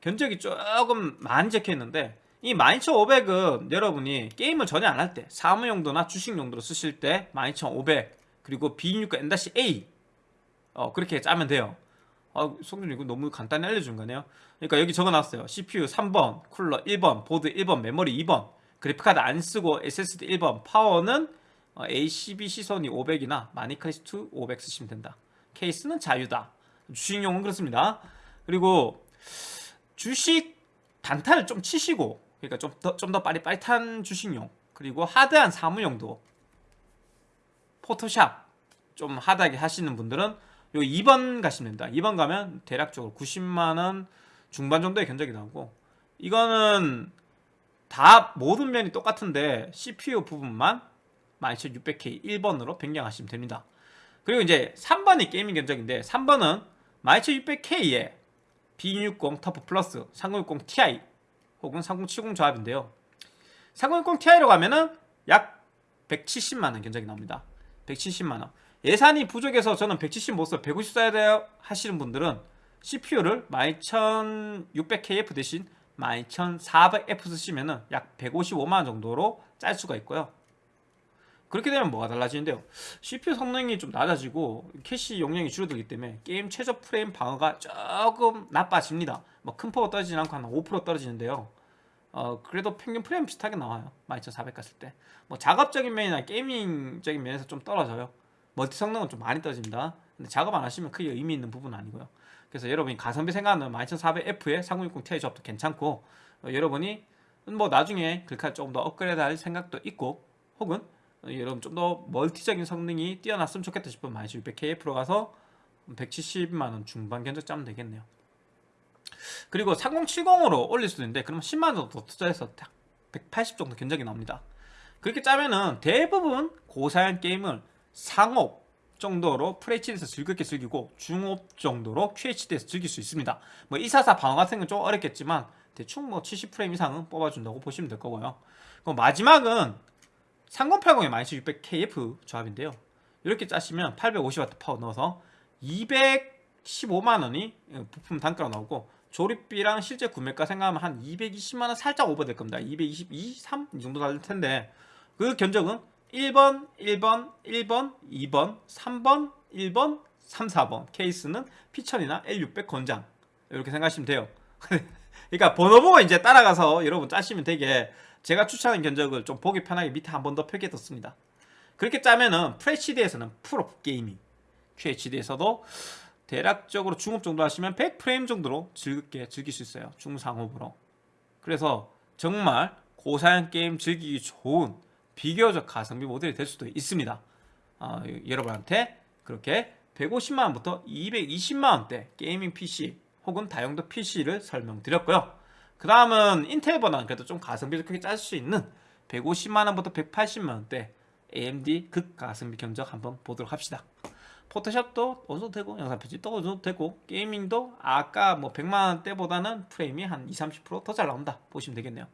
견적이 조금 많이 적혀있는데 이 12500은 여러분이 게임을 전혀 안 할 때 사무 용도나 주식 용도로 쓰실 때 12500 그리고 B6 N-A 어, 그렇게 짜면 돼요 아, 성준 이거 너무 간단히 알려준 거네요. 그러니까 여기 적어놨어요. CPU 3번, 쿨러 1번, 보드 1번, 메모리 2번. 그래픽카드 안 쓰고 SSD 1번. 파워는 ACB 시선이 500이나 마니크리스트 500 쓰시면 된다. 케이스는 자유다. 주식용은 그렇습니다. 그리고 주식 단타를 좀 치시고 그러니까 좀 더 좀더 빠릿빠릿한 주식용. 그리고 하드한 사무용도. 포토샵 좀 하드하게 하시는 분들은 요 2번 가시면 됩니다. 2번 가면 대략적으로 90만원 중반 정도의 견적이 나오고 이거는 다 모든 면이 똑같은데 CPU 부분만 12600K 1번으로 변경하시면 됩니다. 그리고 이제 3번이 게이밍 견적인데 3번은 12600K에 B660 터프 플러스 3060 Ti 혹은 3070 조합인데요. 3060 Ti로 가면은 약 170만원 견적이 나옵니다. 170만원 예산이 부족해서 저는 170 못써 150 써야 돼요 하시는 분들은 CPU를 12600KF 대신 12400F 쓰시면 은 약 155만원 정도로 짤 수가 있고요. 그렇게 되면 뭐가 달라지는데요? CPU 성능이 좀 낮아지고 캐시 용량이 줄어들기 때문에 게임 최저 프레임 방어가 조금 나빠집니다. 뭐 큰 폭으로 떨어지지 않고 한 5% 떨어지는데요. 어 그래도 평균 프레임 비슷하게 나와요. 12400 갔을 때뭐 작업적인 면이나 gaming적인 면에서 좀 떨어져요 멀티 성능은 좀 많이 떨어집니다. 근데 작업 안 하시면 크게 의미 있는 부분은 아니고요. 그래서 여러분이 가성비 생각하는 12400F에 3060 Ti 조합도 괜찮고 어, 여러분이 뭐 나중에 글카 조금 더 업그레이드 할 생각도 있고 혹은 어, 여러분 좀 더 멀티적인 성능이 뛰어났으면 좋겠다 싶으면 12600KF로 가서 170만원 중반 견적 짜면 되겠네요. 그리고 3070으로 올릴 수도 있는데 그러면 10만원 정도 투자해서 딱 180 정도 견적이 나옵니다. 그렇게 짜면은 대부분 고사양 게임을 상업 정도로 FHD에서 즐겁게 즐기고 중업 정도로 QHD에서 즐길 수 있습니다. 뭐 244 방어 같은 건 좀 어렵겠지만 대충 뭐 70프레임 이상은 뽑아준다고 보시면 될 거고요. 그럼 마지막은 3080의 12600KF 조합인데요. 이렇게 짜시면 850W 파워 넣어서 215만원이 부품 단가로 나오고 조립비랑 실제 구매가 생각하면 한 220만원 살짝 오버될 겁니다. 222, 3 이 정도 될 텐데 그 견적은 1번, 1번, 1번, 2번, 3번, 1번, 3, 4번. 케이스는 피천이나 L600 권장. 이렇게 생각하시면 돼요. 그러니까 번호 보고 이제 따라가서 여러분 짜시면 되게 제가 추천하는 견적을 좀 보기 편하게 밑에 한 번 더 표기해뒀습니다. 그렇게 짜면은 FHD에서는 프로 gaming. QHD에서도 대략적으로 중옵 정도 하시면 100프레임 정도로 즐겁게 즐길 수 있어요. 중상옵으로. 그래서 정말 고사양 게임 즐기기 좋은 비교적 가성비 모델이 될 수도 있습니다. 어, 여러분한테 그렇게 150만원부터 220만원대 게이밍 PC 혹은 다용도 PC를 설명드렸고요. 그 다음은 인텔보다는 그래도 좀 가성비 좋게 짤 수 있는 150만원부터 180만원대 AMD 극가성비 견적 한번 보도록 합시다. 포토샵도 어도 되고 영상 편집도 어도 되고 게이밍도 아까 뭐 100만원대보다는 프레임이 한 20, 30%더 잘 나온다 보시면 되겠네요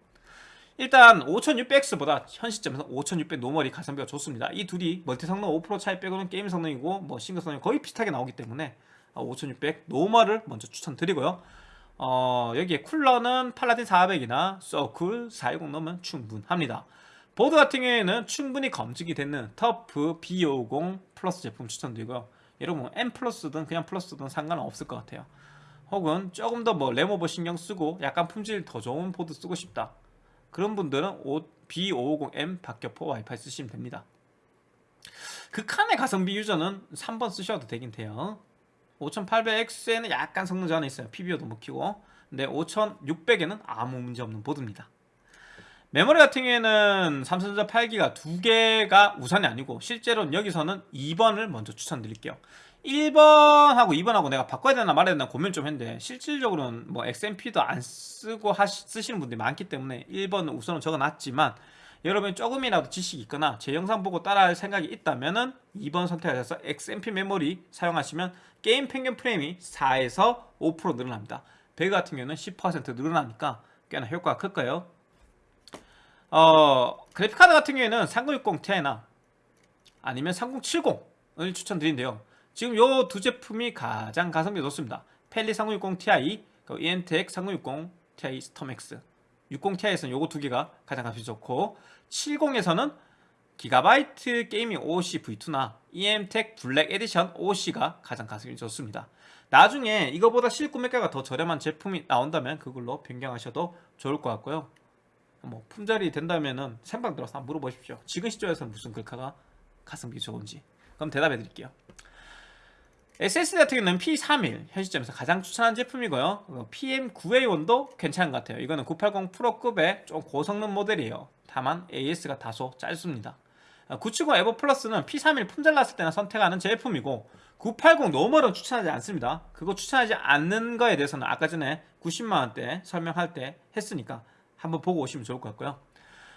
일단 5600X보다 현 시점에서 5600 normal이 가성비가 좋습니다. 이 둘이 멀티 성능 5% 차이 빼고는 게임 성능이고 뭐 싱글 성능이 거의 비슷하게 나오기 때문에 5600 normal을 먼저 추천드리고요. 어, 여기에 쿨러는 팔라딘 400이나 서쿨 410 넣으면 충분합니다. 보드 같은 경우에는 충분히 검증이 되는 TUF B550 플러스 제품 추천드리고요. 여러분 M 플러스든 그냥 플러스든 상관은 없을 것 같아요. 혹은 조금 더 뭐 램오버 신경 쓰고 약간 품질 더 좋은 보드 쓰고 싶다 그런 분들은 B550M 박격포 와이파이 쓰시면 됩니다. 극한의 가성비 유저는 3번 쓰셔도 되긴 돼요. 5800X에는 약간 성능 저하는 있어요. PBO도 못 키고. 근데 5600에는 아무 문제 없는 보드입니다. 메모리 같은 경우에는 삼성전자 8기가 두 개가 우선이 아니고 실제로는 여기서는 2번을 먼저 추천드릴게요 1번하고 2번하고 내가 바꿔야 되나 말아야 되나 고민 좀 했는데 실질적으로는 뭐 XMP도 안 쓰고 하시, 쓰시는 분들이 많기 때문에 1번은 우선은 적어놨지만 여러분이 조금이라도 지식이 있거나 제 영상 보고 따라할 생각이 있다면 은 2번 선택하셔서 XMP 메모리 사용하시면 게임 평균 프레임이 4에서 5% 늘어납니다. 배그 같은 경우는 10% 늘어나니까 꽤나 효과가 클 거예요? 어, 그래픽카드 같은 경우에는 3060 Ti나 아니면 3070을 추천드리는데요 지금 요 두 제품이 가장 가성비 좋습니다. 팰릿 3060 Ti, EMTEK 3060 Ti 스톰X 60ti에서는 요거 두 개가 가장 가성비 좋고 70에서는 기가바이트 gaming OC V2나 EMTEK Black Edition OC가 가장 가성비 좋습니다. 나중에 이거보다 실구매가가 더 저렴한 제품이 나온다면 그걸로 변경하셔도 좋을 것 같고요. 뭐 품절이 된다면은 생방 들어서 물어보십시오. 지금 시점에서는 무슨 글카가 가성비 좋은지. 그럼 대답해 드릴게요 SSD 같은 경우는 P31 현 시점에서 가장 추천한 제품이고요. PM9A1도 괜찮은 것 같아요. 이거는 980 Pro급의 좀 고성능 모델이에요. 다만 AS가 다소 짧습니다. 970 에보 플러스는 P31 품절 났을 때나 선택하는 제품이고 980 normal은 추천하지 않습니다. 그거 추천하지 않는 거에 대해서는 아까 전에 90만원대 설명할 때 했으니까 한번 보고 오시면 좋을 것 같고요.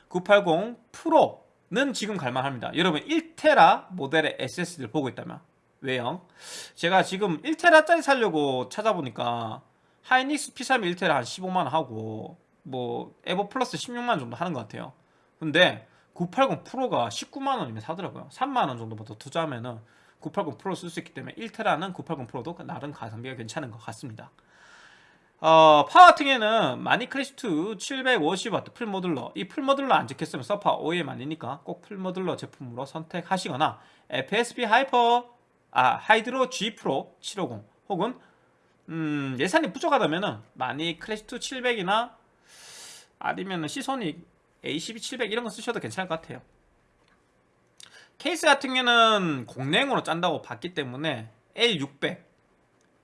980 프로는 지금 갈만합니다. 여러분 1테라 모델의 SSD를 보고 있다면 왜요? 제가 지금 1테라짜리 살려고 찾아보니까 하이닉스 P3 1테라 한 15만원 하고 뭐 에버 플러스 16만원 정도 하는 것 같아요. 근데 980 프로가 19만원이면 사더라고요. 3만원 정도만 더 투자하면은 980 프로 쓸 수 있기 때문에 1테라는 980 프로도 나름 가성비가 괜찮은 것 같습니다. 어, 파워 같은 경우에는 마니크래시트 750W full modular. 이 full modular 안 적혔으면 서파 OEM 아니니까 꼭 풀모듈러 제품으로 선택하시거나 FSP 하이퍼 아 하이드로 G 프로 750 혹은 음, 예산이 부족하다면은 마닉 클래식2 700이나 아니면 시소닉 A12 700 이런 거 쓰셔도 괜찮을 것 같아요. 케이스 같은 경우는 공랭으로 짠다고 봤기 때문에 L600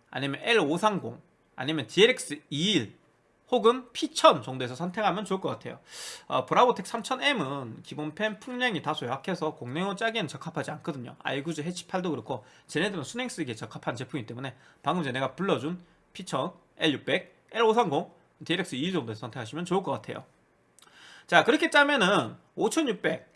아니면 L530 아니면 DLX21 혹은 P1000 정도에서 선택하면 좋을 것 같아요. 어, 브라보텍 3000M은 기본 펜 풍량이 다소 약해서 공랭으로 짜기에는 적합하지 않거든요. 아이구즈 해치8도 그렇고 쟤네들은 순행 쓰기에 적합한 제품이기 때문에 방금 전에 내가 불러준 P1000, L600, L530, DLX21 정도에서 선택하시면 좋을 것 같아요. 자 그렇게 짜면은 5600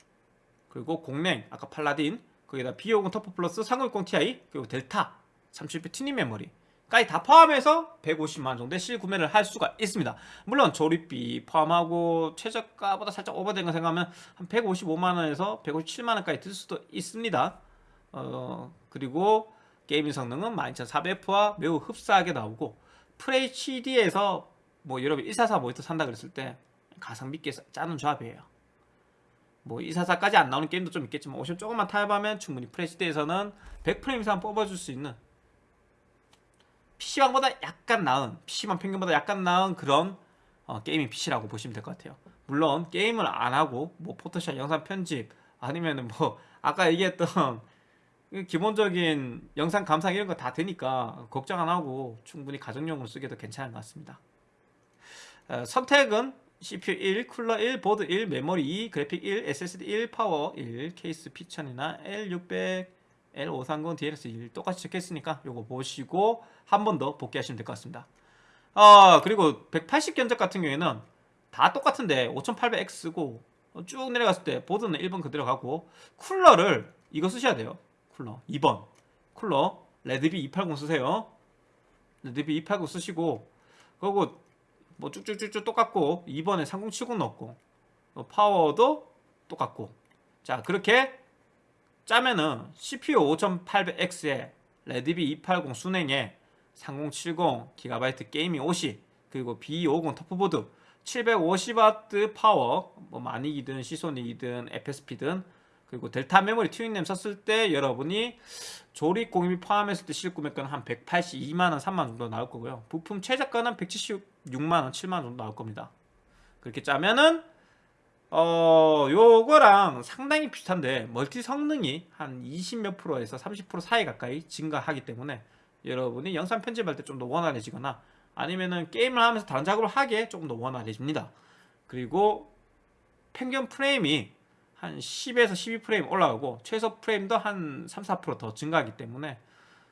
그리고 공랭 아까 팔라딘 거기다 B550 TUF 플러스 3060 Ti 그리고 델타 30배 튜닝 메모리 까지 다 포함해서 150만 정도의 실구매를 할 수가 있습니다. 물론 조립비 포함하고 최저가보다 살짝 오버된 거 생각하면 한 155만원에서 157만원까지 들 수도 있습니다. 어, 그리고 gaming 성능은 12400F와 매우 흡사하게 나오고 FHD에서 뭐 여러분 144 모니터 산다 그랬을 때 가성비 있게 짜는 조합이에요. 뭐 244까지 안 나오는 게임도 좀 있겠지만 옵션 조금만 타협하면 충분히 FHD에서는 100프레임 이상 뽑아줄 수 있는 PC방보다 약간 나은 PC방 평균보다 약간 나은 그런 어, gaming PC라고 보시면 될 것 같아요. 물론 게임을 안 하고 뭐 포토샵 영상 편집 아니면은 뭐 아까 얘기했던 그 기본적인 영상 감상 이런 거 다 되니까 걱정 안 하고 충분히 가정용으로 쓰기도 괜찮은 것 같습니다. 어, 선택은 CPU 1, 쿨러 1, 보드 1, 메모리 2, 그래픽 1, SSD 1, 파워 1, 케이스 P1000이나 L600, L530, DLX1 똑같이 적혀있으니까 요거 보시고 한 번 더 복기하시면 될 것 같습니다. 어, 그리고 180 견적 같은 경우에는 다 똑같은데 5800X고 쭉 내려갔을 때 보드는 1번 그대로 가고 쿨러를 이거 쓰셔야 돼요. 쿨러 2번. 쿨러 레드비 280 쓰세요. 레드비 280 쓰시고 그리고 뭐 쭉쭉쭉쭉 똑같고 2번에 3070 넣었고 어, 파워도 똑같고. 자 그렇게 짜면은 CPU 5800X에 레드비 280 수랭에 3070 GB gaming OC 그리고 B550 TUF보드 750W 파워 뭐 마닉이든 시소닉이든 FSP든 그리고 델타 메모리 튜닝램 썼을 때 여러분이 조립 공임이 포함했을 때 실구매가는 한 182만원 3만원 정도 나올 거고요. 부품 최저가는 176만원 7만원 정도 나올 겁니다. 그렇게 짜면은 어 요거랑 상당히 비슷한데 멀티 성능이 한 20몇 프로에서 30% 사이 가까이 증가하기 때문에 여러분이 영상 편집할 때 좀 더 원활해지거나 아니면은 게임을 하면서 다른 작업을 하기에 조금 더 원활해집니다. 그리고 평균 프레임이 한 10에서 12프레임 올라가고 최소 프레임도 한 3, 4%더 증가하기 때문에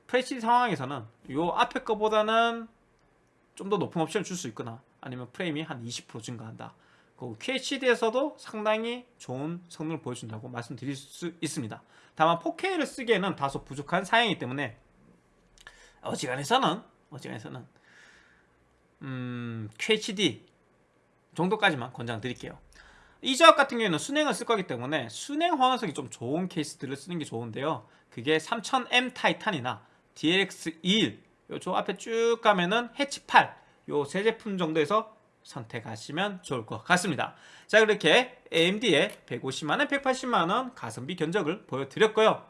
FHD 상황에서는 요 앞에 거보다는 좀 더 높은 옵션을 줄 수 있거나 아니면 프레임이 한 20% 증가한다. 그 QHD에서도 상당히 좋은 성능을 보여준다고 말씀드릴 수 있습니다. 다만 4K를 쓰기에는 다소 부족한 사양이기 때문에 어지간해서는 어지간해서는 음, QHD 정도까지만 권장드릴게요. 이 조합 같은 경우에는 순행을 쓸 거기 때문에 순행 호환성이 좀 좋은 케이스들을 쓰는 게 좋은데요. 그게 3000M 타이탄이나 DLX21 요조 앞에 쭉 가면은 해치 8 요 세 제품 정도에서 선택하시면 좋을 것 같습니다. 자 그렇게 AMD의 150만원, 180만원 가성비 견적을 보여드렸고요.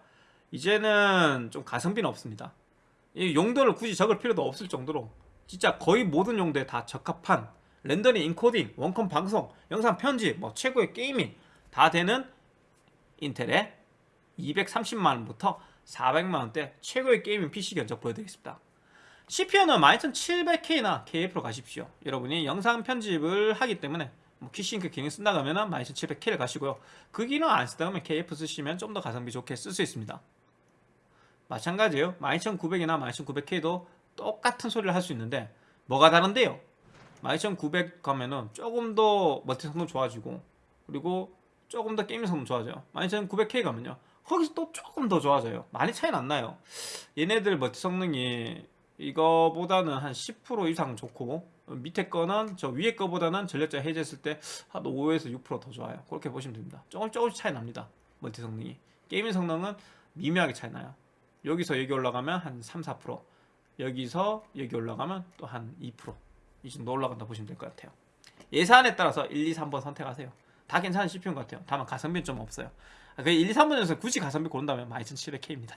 이제는 좀 가성비는 없습니다. 이 용도를 굳이 적을 필요도 없을 정도로 진짜 거의 모든 용도에 다 적합한 렌더링, 인코딩, 원컴 방송, 영상 편집, 뭐 최고의 gaming 다 되는 인텔의 230만원부터 400만원대 최고의 gaming PC 견적 보여드리겠습니다 CPU는 12700K나 KF로 가십시오. 여러분이 영상 편집을 하기 때문에 뭐 Quick Sync 기능 쓴다 그러면 12700K를 가시고요. 그 기능 안 쓰다 보면 KF 쓰시면 좀 더 가성비 좋게 쓸 수 있습니다. 마찬가지예요. 12900이나 12900K도 똑같은 소리를 할 수 있는데 뭐가 다른데요? 12900 가면은 조금 더 멀티 성능 좋아지고 그리고 조금 더 게임 성능 좋아져요. 12900K 가면요. 거기서 또 조금 더 좋아져요. 많이 차이는 안 나요. 얘네들 멀티 성능이 이거보다는 한 10% 이상 좋고 밑에 거는 저 위에 거보다는 전력자 해제했을 때 한 5에서 6%더 좋아요. 그렇게 보시면 됩니다. 조금 조금씩 차이 납니다. 멀티 성능이. gaming 성능은 미묘하게 차이 나요. 여기서 여기 올라가면 한 3, 4% 여기서 여기 올라가면 또 한 2%이 정도 올라간다 보시면 될 것 같아요. 예산에 따라서 1, 2, 3번 선택하세요. 다 괜찮은 CPU인 것 같아요. 다만 가성비는 좀 없어요. 그 1, 2, 3번에서 굳이 가성비 고른다면 12700K입니다.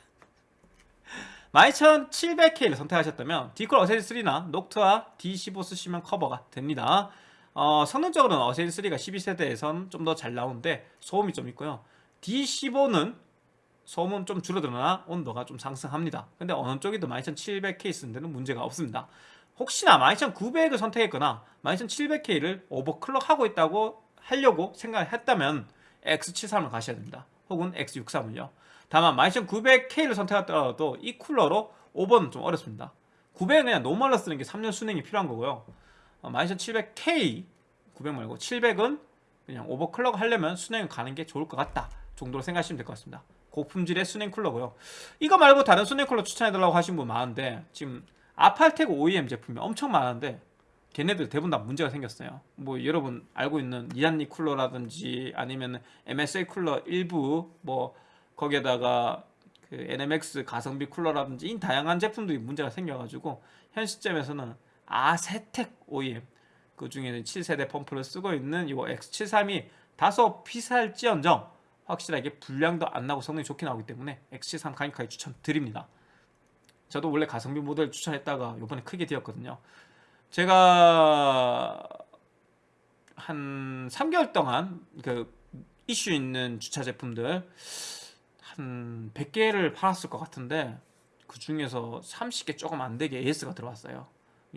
12700K를 선택하셨다면 딥쿨 어쌔신 3나 녹투아 D15 쓰시면 커버가 됩니다. 어, 성능적으로는 어센시 3가 12세대에선 좀 더 잘 나오는데 소음이 좀 있고요. D15는 소음은 좀 줄어들으나 온도가 좀 상승합니다. 근데 어느 쪽이든 12700K 쓰는 데는 문제가 없습니다. 혹시나 12900을 선택했거나 12700K를 오버클럭하고 있다고 하려고 생각을 했다면 X73을 가셔야 됩니다. 혹은 X63을요. 다만 12900K를 선택하더라도 이 쿨러로 5번은 좀 어렵습니다. 900은 그냥 normal로 쓰는 게 3열 수랭이 필요한 거고요. 12700K 900 말고 700은 그냥 overclock 하려면 수랭을 가는 게 좋을 것 같다 정도로 생각하시면 될 것 같습니다. 고품질의 수랭 쿨러고요. 이거 말고 다른 수랭 쿨러 추천해달라고 하신 분 많은데 지금 아팔텍 OEM 제품이 엄청 많은데 걔네들 대부분 다 문제가 생겼어요. 뭐 여러분 알고 있는 리안리 쿨러라든지 아니면 MSI 쿨러 일부 뭐 거기에다가 그 NMX 가성비 쿨러라든지 이 다양한 제품들이 문제가 생겨가지고 현 시점에서는 아세텍 OEM 그 중에는 7세대 펌프를 쓰고 있는 이 X73이 다소 비쌀지언정 확실하게 불량도 안 나고 성능이 좋게 나오기 때문에 X73 강력하게 추천드립니다. 저도 원래 가성비 모델 추천했다가 이번에 크게 되었거든요. 제가 한 3개월 동안 그 이슈 있는 주차 제품들 한 100개를 팔았을 것 같은데 그 중에서 30개 조금 안 되게 AS가 들어왔어요.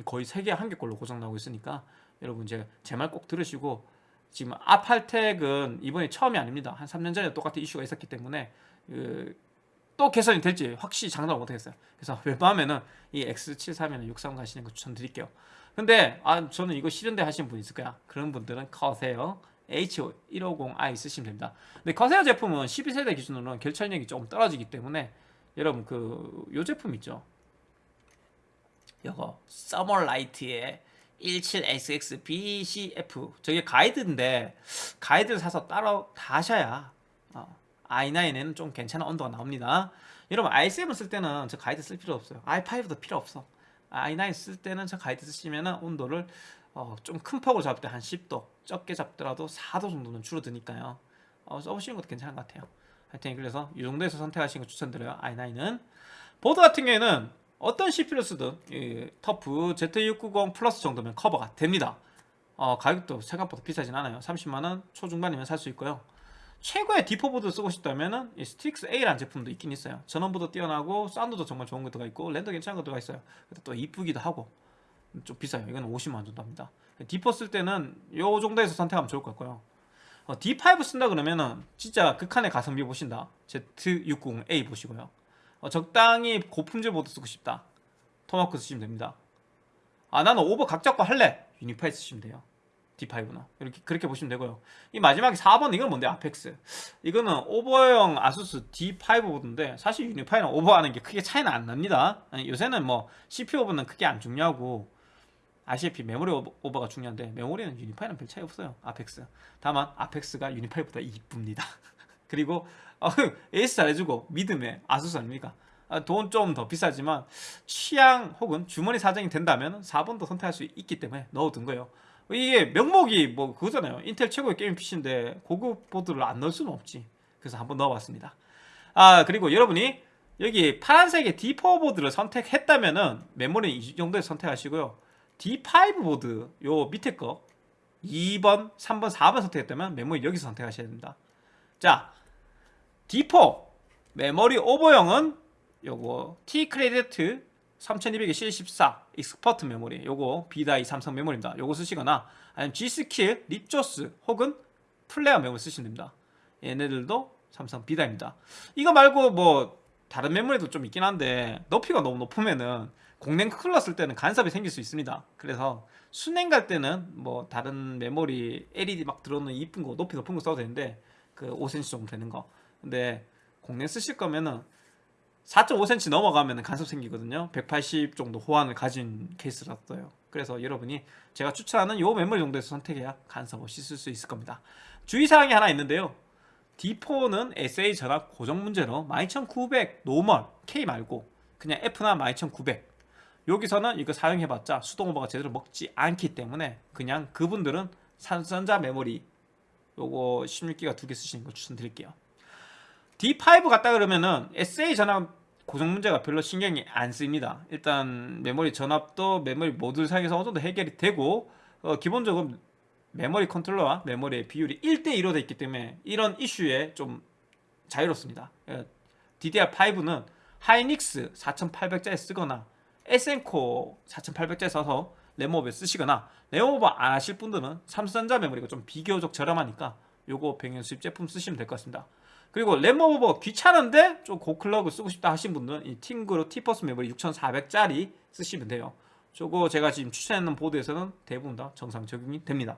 거의 3개 한 개꼴로 고장 나고 있으니까 여러분 제 말 꼭 들으시고 지금 아팔텍은 이번이 처음이 아닙니다. 한 3년 전에 똑같은 이슈가 있었기 때문에 그, 또 개선이 될지 확실히 장담을 못하겠어요. 그래서 웬만하면은 이 X73이나 63 가시는 거 추천드릴게요. 근데 아 저는 이거 싫은데 하시는 분 있을 거야. 그런 분들은 커세요. H150i 쓰시면 됩니다. 근데 커세어 제품은 12세대 기준으로는 결철력이 조금 떨어지기 때문에 여러분 그 요 제품 있죠. 요거 서머라이트의 17SXBCF 저게 가이드인데 가이드를 사서 따로 다셔야 어, i9에는 좀 괜찮은 온도가 나옵니다. 여러분 i7 쓸 때는 저 가이드 쓸 필요 없어요. i5도 필요 없어. i9 쓸 때는 저 가이드 쓰시면 온도를 어, 좀 큰 폭으로 잡을 때 한 10도 적게 잡더라도 4도 정도는 줄어드니까요. 어, 써보시는 것도 괜찮은 것 같아요. 하여튼 그래서 이 정도에서 선택하시는 거 추천드려요. i9은 보드 같은 경우에는 어떤 CPU를 쓰든 이 TUF Z690 Plus 정도면 커버가 됩니다. 어, 가격도 생각보다 비싸진 않아요. 30만원 초중반이면 살 수 있고요. 최고의 D4 보드 쓰고 싶다면은 이 Strix A라는 제품도 있긴 있어요. 전원부도 뛰어나고 사운드도 정말 좋은 것도가 있고 랜도 괜찮은 것도가 있어요. 또 이쁘기도 하고 좀 비싸요. 이건 50만 정도 합니다. D4 쓸 때는 요 정도에서 선택하면 좋을 것 같고요. 어, D5 쓴다 그러면은 진짜 극한의 가성비 보신다. Z690A 보시고요. 어, 적당히 고품질 보드 쓰고 싶다. 토마크 쓰시면 됩니다. 아 나는 오버 각 잡고 할래. Unify 쓰시면 돼요. D5는 이렇게 그렇게 보시면 되고요. 이 마지막에 4번 이건 뭔데? Apex. 이거는 오버용 ASUS D5 보드인데 사실 Unify랑 오버하는 게 크게 차이는 안 납니다. 요새는 뭐 CPU 오버는 크게 안 중요하고 아시다시피 메모리 오버, 가 중요한데 메모리는 Unify랑 별 차이 없어요. Apex. 다만 Apex가 Unify보다 이쁩니다. 그리고 어, AS 잘해주고 믿음에 ASUS 아닙니까? 아, 돈좀 더 비싸지만 취향 혹은 주머니 사정이 된다면 4번도 선택할 수 있기 때문에 넣어둔 거예요. 이게 명목이 뭐 그거잖아요. 인텔 최고의 게임 PC인데 고급 보드를 안 넣을 수는 없지. 그래서 한번 넣어봤습니다. 아 그리고 여러분이 여기 파란색의 D4 보드를 선택했다면 은 메모리 이 정도에 선택하시고요. D5 보드 요 밑에 거 2번, 3번, 4번 선택했다면 메모리 여기서 선택하셔야 됩니다. 자, D4 메모리 오버용은 요거 T-Create 3200에 C14 Expert 메모리 요거 B-die 삼성 메모리입니다. 요거 쓰시거나 아니면 G.Skill, Ripjaws 혹은 Flare 메모리 쓰시면 됩니다. 얘네들도 삼성 B-die입니다. 이거 말고 뭐 다른 메모리도 좀 있긴 한데 높이가 너무 높으면은 공랭 쿨러 쓸 때는 간섭이 생길 수 있습니다. 그래서 수랭 갈 때는 뭐 다른 메모리 LED 막 들어오는 이쁜 거 높이 높은 거 써도 되는데 그 5cm 정도 되는 거. 근데 공랭 쓰실 거면은 4.5cm 넘어가면 간섭 생기거든요 180 정도 호환을 가진 케이스라서요 그래서 여러분이 제가 추천하는 요 메모리 정도에서 선택해야 간섭 없이 쓸 수 있을 겁니다 주의사항이 하나 있는데요 D4는 SA 전압 고정 문제로 12900 normal K 말고 그냥 F나 12900 여기서는 이거 사용해봤자 수동 오버가 제대로 먹지 않기 때문에 그냥 그분들은 삼성전자 메모리 요거 16기가 두 개 쓰시는 거 추천드릴게요. D5 갔다 그러면은 SA 전압 고정 문제가 별로 신경이 안 쓰입니다. 일단 메모리 전압도 메모리 모듈 사이에서 어느 정도 해결이 되고 어, 기본적으로 메모리 컨트롤러와 메모리의 비율이 1대1로 되어 있기 때문에 이런 이슈에 좀 자유롭습니다. 예, DDR5는 하이닉스 4800짜리 쓰거나 Essencore 4800짜리 써서 램오버 쓰시거나 램오버 안 하실 분들은 삼성전자 메모리가 좀 비교적 저렴하니까 요거 병행 수입 제품 쓰시면 될 것 같습니다. 그리고 램오버 귀찮은데 좀 고클럭을 쓰고 싶다 하신 분들은 이 TeamGroup T-Force 메모리 6400짜리 쓰시면 돼요. 저거 제가 지금 추천했는 보드에서는 대부분 다 정상 적용이 됩니다.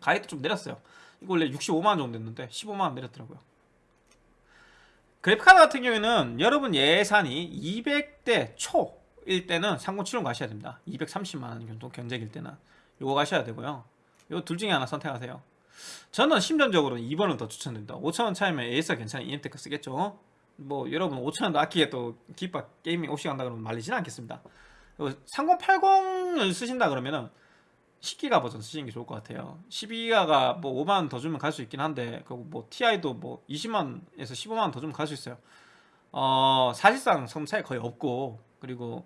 가격도 좀 내렸어요. 이거 원래 65만원 정도 됐는데 15만원 내렸더라고요. 그래픽카드 같은 경우에는 여러분 예산이 200대 초 일 때는 3070 가셔야 됩니다. 230만원 정도 견적일 때는 요거 가셔야 되고요. 요 둘 중에 하나 선택하세요. 저는 심정적으로 2번을 더 추천드립니다. 5천원 차이면 AS가 괜찮은 EMTEK 쓰겠죠? 뭐 여러분 5천원도 아끼겠다 Gigabyte Gaming OC 간다 그러면 말리지는 않겠습니다. 3080을 쓰신다 그러면은 10기가 버전 쓰시는 게 좋을 것 같아요. 12기가가 뭐 5만원 더 주면 갈 수 있긴 한데 그뭐 TI도 뭐 20만원에서 15만원 더 주면 갈 수 있어요. 어 사실상 성 차이 거의 없고 그리고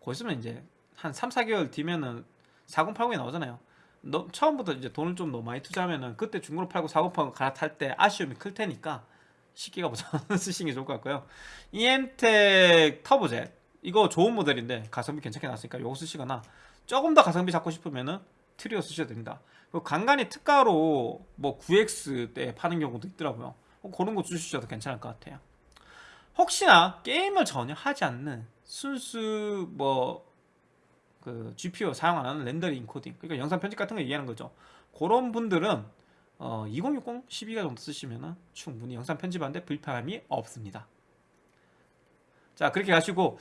거기 있으면 이제 한 3, 4개월 뒤면은 4080이 나오잖아요. 너, 처음부터 이제 돈을 좀 너무 많이 투자하면은 그때 중고로 팔고 4080 갈아탈 때 아쉬움이 클 테니까 10기가 버전 쓰시는 게 좋을 것 같고요. EM텍 터보젯 이거 좋은 모델인데 가성비 괜찮게 나왔으니까 이거 쓰시거나 조금 더 가성비 잡고 싶으면은 트리오 쓰셔도 됩니다. 간간히 특가로 뭐 9X 때 파는 경우도 있더라고요. 어, 그런 거 주셔도 괜찮을 것 같아요. 혹시나 게임을 전혀 하지 않는 순수 뭐 그 GPU 사용 안 하는 렌더링 인코딩 그러니까 영상 편집 같은 거 얘기하는 거죠. 그런 분들은 어, 2060 12가 정도 쓰시면 충분히 영상 편집하는데 불편함이 없습니다 자 그렇게 가시고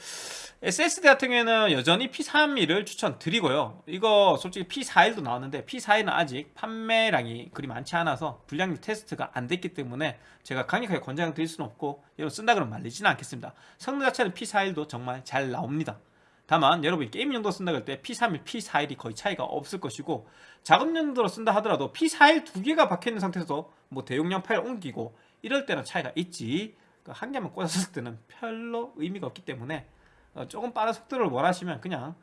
SSD 같은 경우에는 여전히 P31을 추천드리고요. 이거 솔직히 P41도 나왔는데 P41은 아직 판매량이 그리 많지 않아서 불량률 테스트가 안 됐기 때문에 제가 강력하게 권장 드릴 수는 없고 여러분 쓴다 그러면 말리지는 않겠습니다. 성능 자체는 P41도 정말 잘 나옵니다. 다만 여러분이 게임 용도 쓴다 그럴 때 P31, P41이 거의 차이가 없을 것이고 작업 용도로 쓴다 하더라도 P41 두 개가 박혀있는 상태에서 뭐 대용량 파일 옮기고 이럴 때는 차이가 있지 그 한 개만 꽂았을 때는 별로 의미가 없기 때문에 어, 조금 빠른 속도를 원하시면 그냥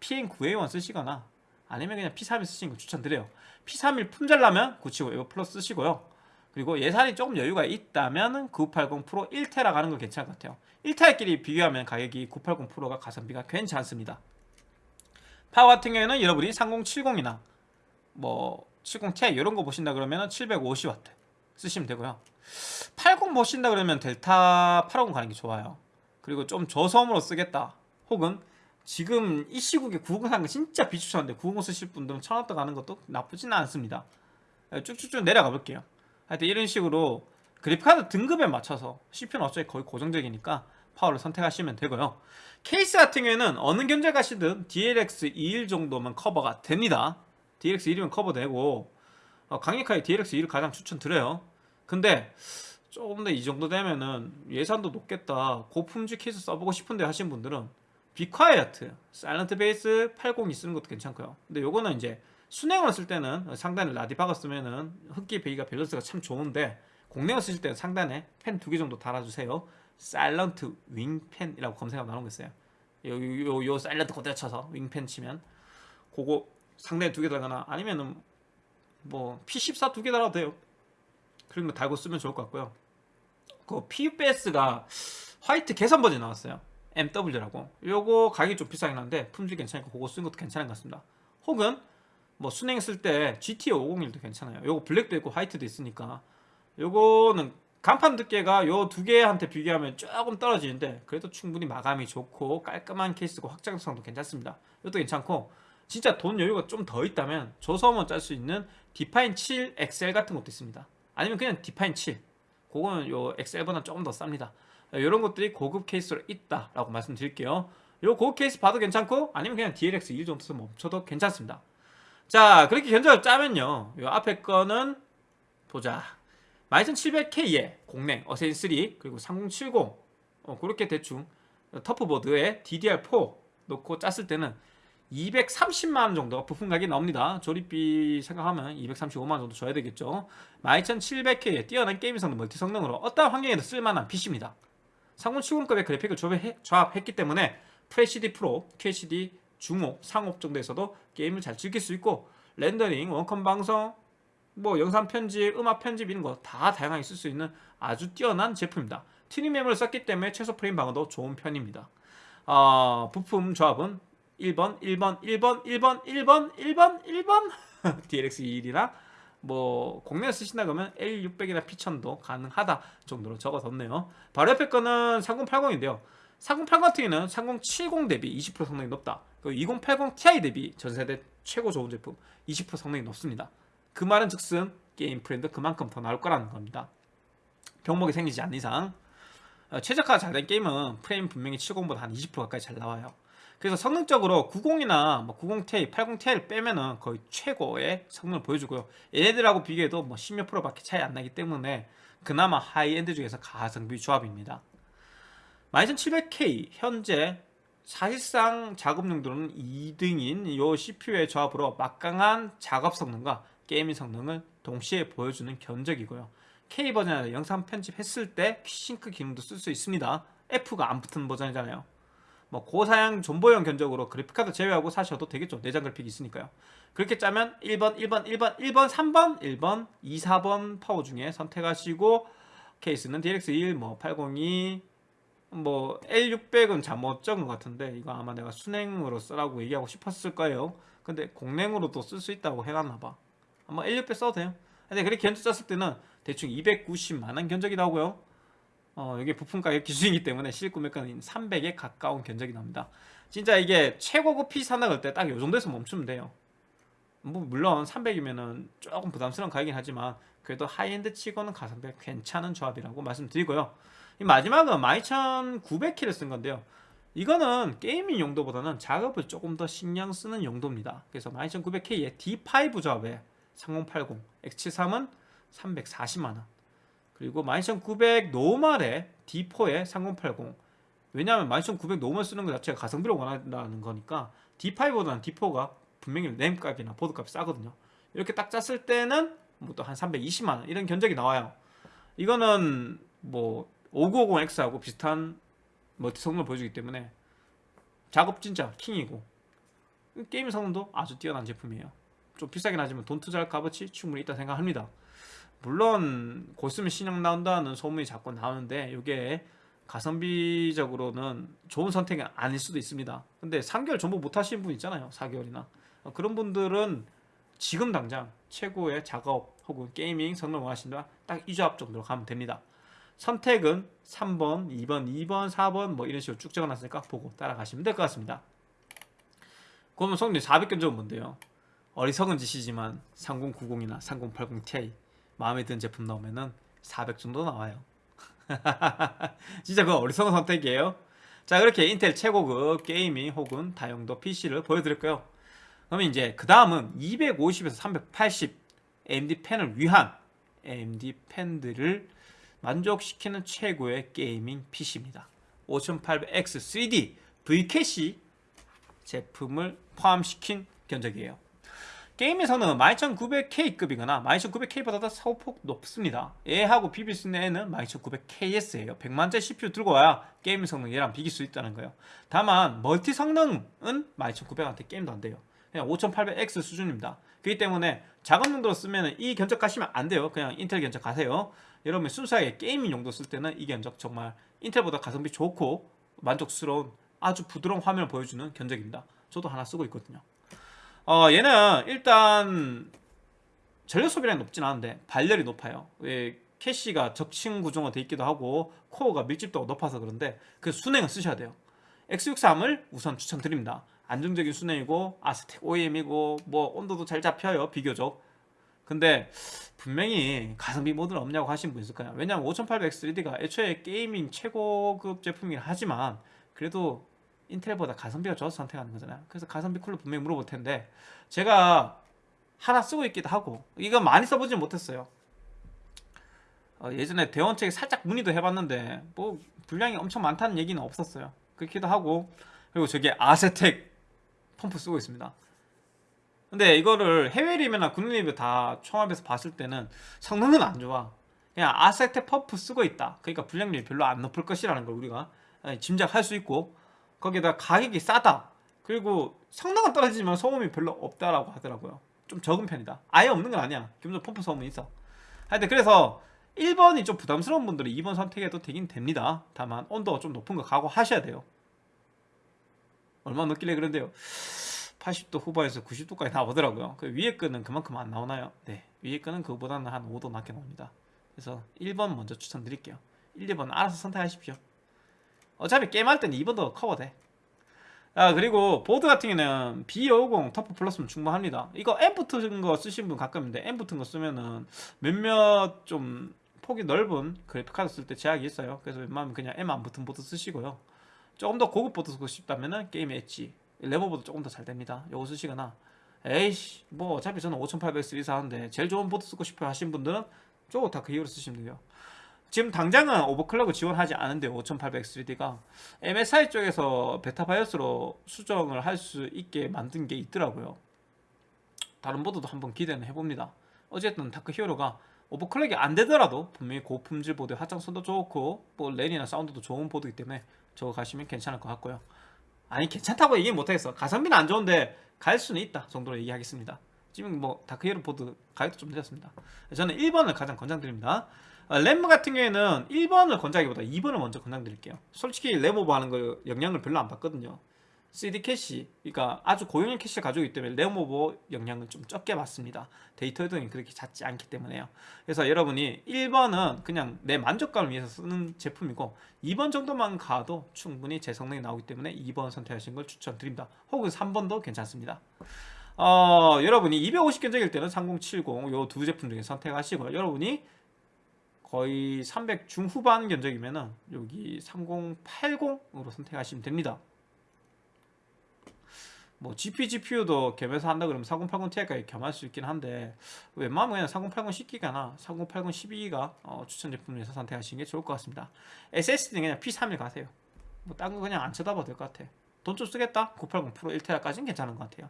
PN9A1 쓰시거나 아니면 그냥 P31 쓰시는 거 추천드려요. P31 품절나면 975 이거 플러스 쓰시고요. 그리고 예산이 조금 여유가 있다면 980 프로 1테라 가는 거 괜찮을 것 같아요. 1테라끼리 비교하면 가격이 980 프로가 가성비가 괜찮습니다. 파워 같은 경우에는 여러분이 3070이나 뭐 70ti 이런 거 보신다 그러면 750W 쓰시면 되고요 80 보신다 그러면 델타 850 가는 게 좋아요. 그리고 좀 저소음으로 쓰겠다. 혹은 지금 이 시국에 950 사는 거 진짜 비추천한데 950 쓰실 분들은 1000원대 가는 것도 나쁘지는 않습니다. 쭉쭉쭉 내려가 볼게요. 하여튼 이런 식으로 그래픽카드 등급에 맞춰서 CPU는 어차피 거의 고정적이니까 파워를 선택하시면 되고요. 케이스 같은 경우에는 어느 견적 가시든 DLX 21 정도면 커버가 됩니다. DLX 21이면 커버되고 어, 강력하게 DLX 21을 가장 추천드려요 근데 조금 더 이 정도 되면은 예산도 높겠다. 고품질 케이스 써보고 싶은데 하신 분들은 be quiet! Silent Base 802 쓰는 것도 괜찮고요. 근데 요거는 이제 수랭으로 쓸 때는 상단에 라디 박아 쓰면은 흡기 배기가 밸런스가 참 좋은데 공랭을 쓰실 때는 상단에 팬 두 개 정도 달아주세요. Silent Wing 팬이라고 검색하면 나오는 거 있어요. 요, 요, 요 사일런트 그대로 쳐서 윙펜 치면 그거 상단에 두 개 달거나 아니면은 뭐 P14 두 개 달아도 돼요 그런 거 달고 쓰면 좋을 것 같고요. 그 PUBS가 화이트 개선 버전 나왔어요. MW라고. 요거 가격이 좀 비싸긴 한데 품질 괜찮으니까 그거 쓰는 것도 괜찮은 것 같습니다. 혹은 뭐 순행 쓸 때 GT 501도 괜찮아요. 요거 블랙도 있고 화이트도 있으니까. 요거는 간판 두께가 요 두 개한테 비교하면 조금 떨어지는데 그래도 충분히 마감이 좋고 깔끔한 케이스고 확장성도 괜찮습니다. 이것도 괜찮고 진짜 돈 여유가 좀 더 있다면 저소음원 짤수 있는 Define 7 XL 같은 것도 있습니다 아니면 그냥 Define 7 그거는 요 XL보다 조금 더 쌉니다 이런 것들이 고급 케이스로 있다라고 말씀드릴게요. 요 고급 케이스 봐도 괜찮고 아니면 그냥 DLX 21 정도 멈춰도 괜찮습니다. 자 그렇게 견적을 짜면요. 요 앞에 거는 보자. 12700K에 공랭 Assassin 3 그리고 3070 어, 그렇게 대충 TUF보드에 DDR4 놓고 짰을 때는 230만원 정도 부품 가격이 나옵니다. 조립비 생각하면 235만원 정도 줘야 되겠죠. 12700K에 뛰어난 게임 성능, 멀티 성능으로 어떠한 환경에도 쓸만한 PC입니다. 3070급의 그래픽을 조합했, 기 때문에 FHD 프로, QHD 중옵, 상옵 정도에서도 게임을 잘 즐길 수 있고 렌더링, 원컴 방송, 뭐 영상 편집, 음악 편집 이런 거 다 다양하게 쓸 수 있는 아주 뛰어난 제품입니다. 튜닝 메모를 썼기 때문에 최소 프레임 방어도 좋은 편입니다. 어, 부품 조합은 1번, 1번, 1번, 1번, 1번, 1번, 1번 DLX21이나 뭐 공략 쓰신다 그러면 L600이나 P1000도 가능하다 정도로 적어뒀네요. 바로 옆에 거는 3080인데요. 3080 같은 경우는 3070 대비 20% 성능이 높다. 2080 Ti 대비 전세대 최고 좋은 제품 20% 성능이 높습니다. 그 말은 즉슨 게임 프레임도 그만큼 더 나올 거라는 겁니다. 병목이 생기지 않는 이상 어, 최적화가 잘된 게임은 프레임 분명히 70보다 한 20% 가까이 잘 나와요. 그래서 성능적으로 90이나 뭐 90Ti, 80Ti를 빼면은 거의 최고의 성능을 보여주고요. 얘네들하고 비교해도 뭐 10몇 프로밖에 차이 안 나기 때문에 그나마 하이엔드 중에서 가성비 조합입니다. 12700K 현재 사실상 작업 용도는 2등인 이 CPU의 조합으로 막강한 작업 성능과 gaming 성능을 동시에 보여주는 견적이고요. K 버전에 영상 편집했을 때 싱크 기능도 쓸 수 있습니다. F가 안 붙은 버전이잖아요. 뭐 고사양 존버용 견적으로 그래픽카드 제외하고 사셔도 되겠죠. 내장 그래픽이 있으니까요. 그렇게 짜면 1번 1번 1번 1번 3번 1번 2 4번 파워 중에 선택하시고 케이스는 DLX1 뭐 802, 뭐 L600은 잘못 적은 것 같은데 이거 아마 내가 수랭으로 쓰라고 얘기하고 싶었을 거예요. 근데 공랭으로도 쓸 수 있다고 해놨나봐. 아마 L600 써도 돼요. 근데 그렇게 견적 짰을 때는 대충 290만원 견적이 나오고요 어, 이게 부품 가격 기준이기 때문에 실구매가는 300에 가까운 견적이 나옵니다. 진짜 이게 최고급 PC 산다 그럴 때 딱 이 정도에서 멈추면 돼요. 뭐 물론 300이면은 조금 부담스러운 가격이긴 하지만 그래도 하이엔드 치고는 가성비 괜찮은 조합이라고 말씀드리고요. 이 마지막은 12900K를 쓴 건데요. 이거는 gaming 용도보다는 작업을 조금 더 신경 쓰는 용도입니다. 그래서 12900K의 D5 조합에 3080, X73은 340만원 그리고 12900 normal의 D4에 3080 왜냐하면 12900 normal 쓰는 것 자체가 가성비를 원한다는 거니까 D5보다는 D4가 분명히 램값이나 보드값이 싸거든요. 이렇게 딱 짰을 때는 뭐 또 한 320만원 이런 견적이 나와요. 이거는 뭐 5950X하고 비슷한 멀티 성능을 보여주기 때문에 작업 진짜 킹이고 게임 성능도 아주 뛰어난 제품이에요. 좀 비싸긴 하지만 돈 투자할 값어치 충분히 있다 생각합니다 물론 곧 있으면 신형 나온다는 소문이 자꾸 나오는데 이게 가성비적으로는 좋은 선택이 아닐 수도 있습니다. 근데 3개월 전부 못 하시는 분 있잖아요 4개월이나. 그런 분들은 지금 당장 최고의 작업 혹은 게이밍 성능을 원하신다 딱이 조합 정도로 가면 됩니다. 선택은 3번, 2번, 2번, 4번 뭐 이런 식으로 쭉 적어놨으니까 보고 따라가시면 될 것 같습니다. 그러면 성능 400견적은 뭔데요? 어리석은 짓이지만 3090이나 3080 Ti 마음에 드는 제품 나오면은 400 정도 나와요. 진짜 그거 어리석은 선택이에요. 자 그렇게 인텔 최고급 gaming 혹은 다용도 PC를 보여드렸고요. 그러면 이제 그 다음은 250에서 380 AMD 팬을 위한 AMD 팬들을 만족시키는 최고의 gaming PC입니다. 5800X 3D V캐시 제품을 포함시킨 견적이에요 게임에서는 12900K급이거나 12900K보다 더 소폭 높습니다. 얘하고 비빌 수 있는 애는 12900KS예요. 100만짜리 CPU 들고 와야 게임 성능 얘랑 비길 수 있다는 거예요. 다만 멀티 성능은 12900한테 게임도 안 돼요. 그냥 5800X 수준입니다. 그렇기 때문에 작업 용도로 쓰면 이 견적 가시면 안 돼요. 그냥 인텔 견적 가세요. 여러분 순수하게 gaming 용도 쓸 때는 이 견적 정말 인텔보다 가성비 좋고 만족스러운 아주 부드러운 화면을 보여주는 견적입니다. 저도 하나 쓰고 있거든요. 어, 얘는 일단 전력 소비량이 높진 않은데 발열이 높아요. 왜 캐시가 적층 구조가 돼 있기도 하고 코어가 밀집도가 높아서 그런데 그 수랭을 쓰셔야 돼요. X63을 우선 추천드립니다. 안정적인 수랭이고 아스텍 OEM이고 뭐 온도도 잘 잡혀요 비교적 근데 분명히 가성비 모드는 없냐고 하신 분 있을 거예요 왜냐면 5800X3D가 애초에 게이밍 최고급 제품이긴 하지만 그래도 인텔보다 가성비가 좋아서 선택하는 거잖아요. 그래서 가성비 쿨러 분명히 물어볼 텐데 제가 하나 쓰고 있기도 하고 이거 많이 써보진 못했어요. 어, 예전에 대원책에 살짝 문의도 해봤는데 뭐 분량이 엄청 많다는 얘기는 없었어요. 그렇기도 하고 그리고 저게 아세텍 펌프 쓰고 있습니다. 근데 이거를 해외 리뷰나 국내 리뷰 다 총합해서 봤을 때는 성능은 안 좋아. 그냥 아세텍 펌프 쓰고 있다. 그러니까 분량률이 별로 안 높을 것이라는 걸 우리가 짐작할 수 있고 거기다 가격이 싸다. 그리고 성능은 떨어지지만 소음이 별로 없다라고 하더라고요. 좀 적은 편이다. 아예 없는 건 아니야. 기본적으로 펌프 소음은 있어. 하여튼 그래서 1번이 좀 부담스러운 분들은 2번 선택해도 되긴 됩니다. 다만 온도가 좀 높은 거 각오하셔야 돼요. 얼마나 높길래 그런데요. 80도 후반에서 90도까지 나오더라고요. 그 윗급은 그만큼 안 나오나요? 네. 위에 끈은 그거보다는 한 5도 낮게 나옵니다. 그래서 1번 먼저 추천드릴게요. 1, 2번 알아서 선택하십시오 어차피 게임할 때는 2번도 커버돼. 아 그리고 보드 같은 경우는 B550 터프 플러스면 충분합니다. 이거 M 붙은 거 쓰신 분 가끔 있는데 M 붙은 거 쓰면은 몇몇 좀 폭이 넓은 그래픽카드 쓸 때 제약이 있어요. 그래서 웬만하면 그냥 M 안 붙은 보드 쓰시고요. 조금 더 고급 보드 쓰고 싶다면은 게임 엣지 레버보드 조금 더 잘 됩니다. 요거 쓰시거나. 에이씨 뭐 어차피 저는 5800 사는데 제일 좋은 보드 쓰고 싶어 하신 분들은 저거 다 그 이후로 쓰시면 돼요 지금 당장은 overclock을 지원하지 않은데 5800 3D가. MSI 쪽에서 베타 바이오스로 수정을 할 수 있게 만든 게 있더라고요. 다른 보드도 한번 기대는 해봅니다. 어쨌든 다크 히어로가 overclock이 안 되더라도 분명히 고품질 보드 확장성도 좋고 뭐 랜이나 사운드도 좋은 보드이기 때문에 저거 가시면 괜찮을 것 같고요. 아니 괜찮다고 얘기 못하겠어. 가성비는 안 좋은데 갈 수는 있다 정도로 얘기하겠습니다. 지금 뭐 다크히어로 보드 가격도 좀 늦었습니다. 저는 1번을 가장 권장드립니다. 어, 램 같은 경우에는 1번을 권장하기보다 2번을 먼저 권장드릴게요. 솔직히 램오버 하는 거 영향을 별로 안 받거든요. 3D 캐시 그러니까 아주 고용량 캐시를 가지고 있기 때문에 램오버 영향을 좀 적게 받습니다. 데이터 이동이 그렇게 잦지 않기 때문에요. 그래서 여러분이 1번은 그냥 내 만족감을 위해서 쓰는 제품이고 2번 정도만 가도 충분히 제 성능이 나오기 때문에 2번 선택하시는 걸 추천드립니다. 혹은 3번도 괜찮습니다. 어, 여러분이 250 견적일 때는 3070 요 두 제품 중에 선택하시고요. 여러분이 거의 300 중후반 견적이면은 여기 3080으로 선택하시면 됩니다. 뭐 GP, GPU도 겸해서 한다 그러면 4080 Ti까지 겸할 수 있긴 한데 웬만하면 그냥 4080 10기가나 4080 12기가 어, 추천 제품 중에서 선택하시는 게 좋을 것 같습니다. SSD는 그냥 P31 가세요. 뭐 딴 거 그냥 안 쳐다봐도 될 것 같아. 돈 좀 쓰겠다? 980 프로 1테라까지는 괜찮은 것 같아요.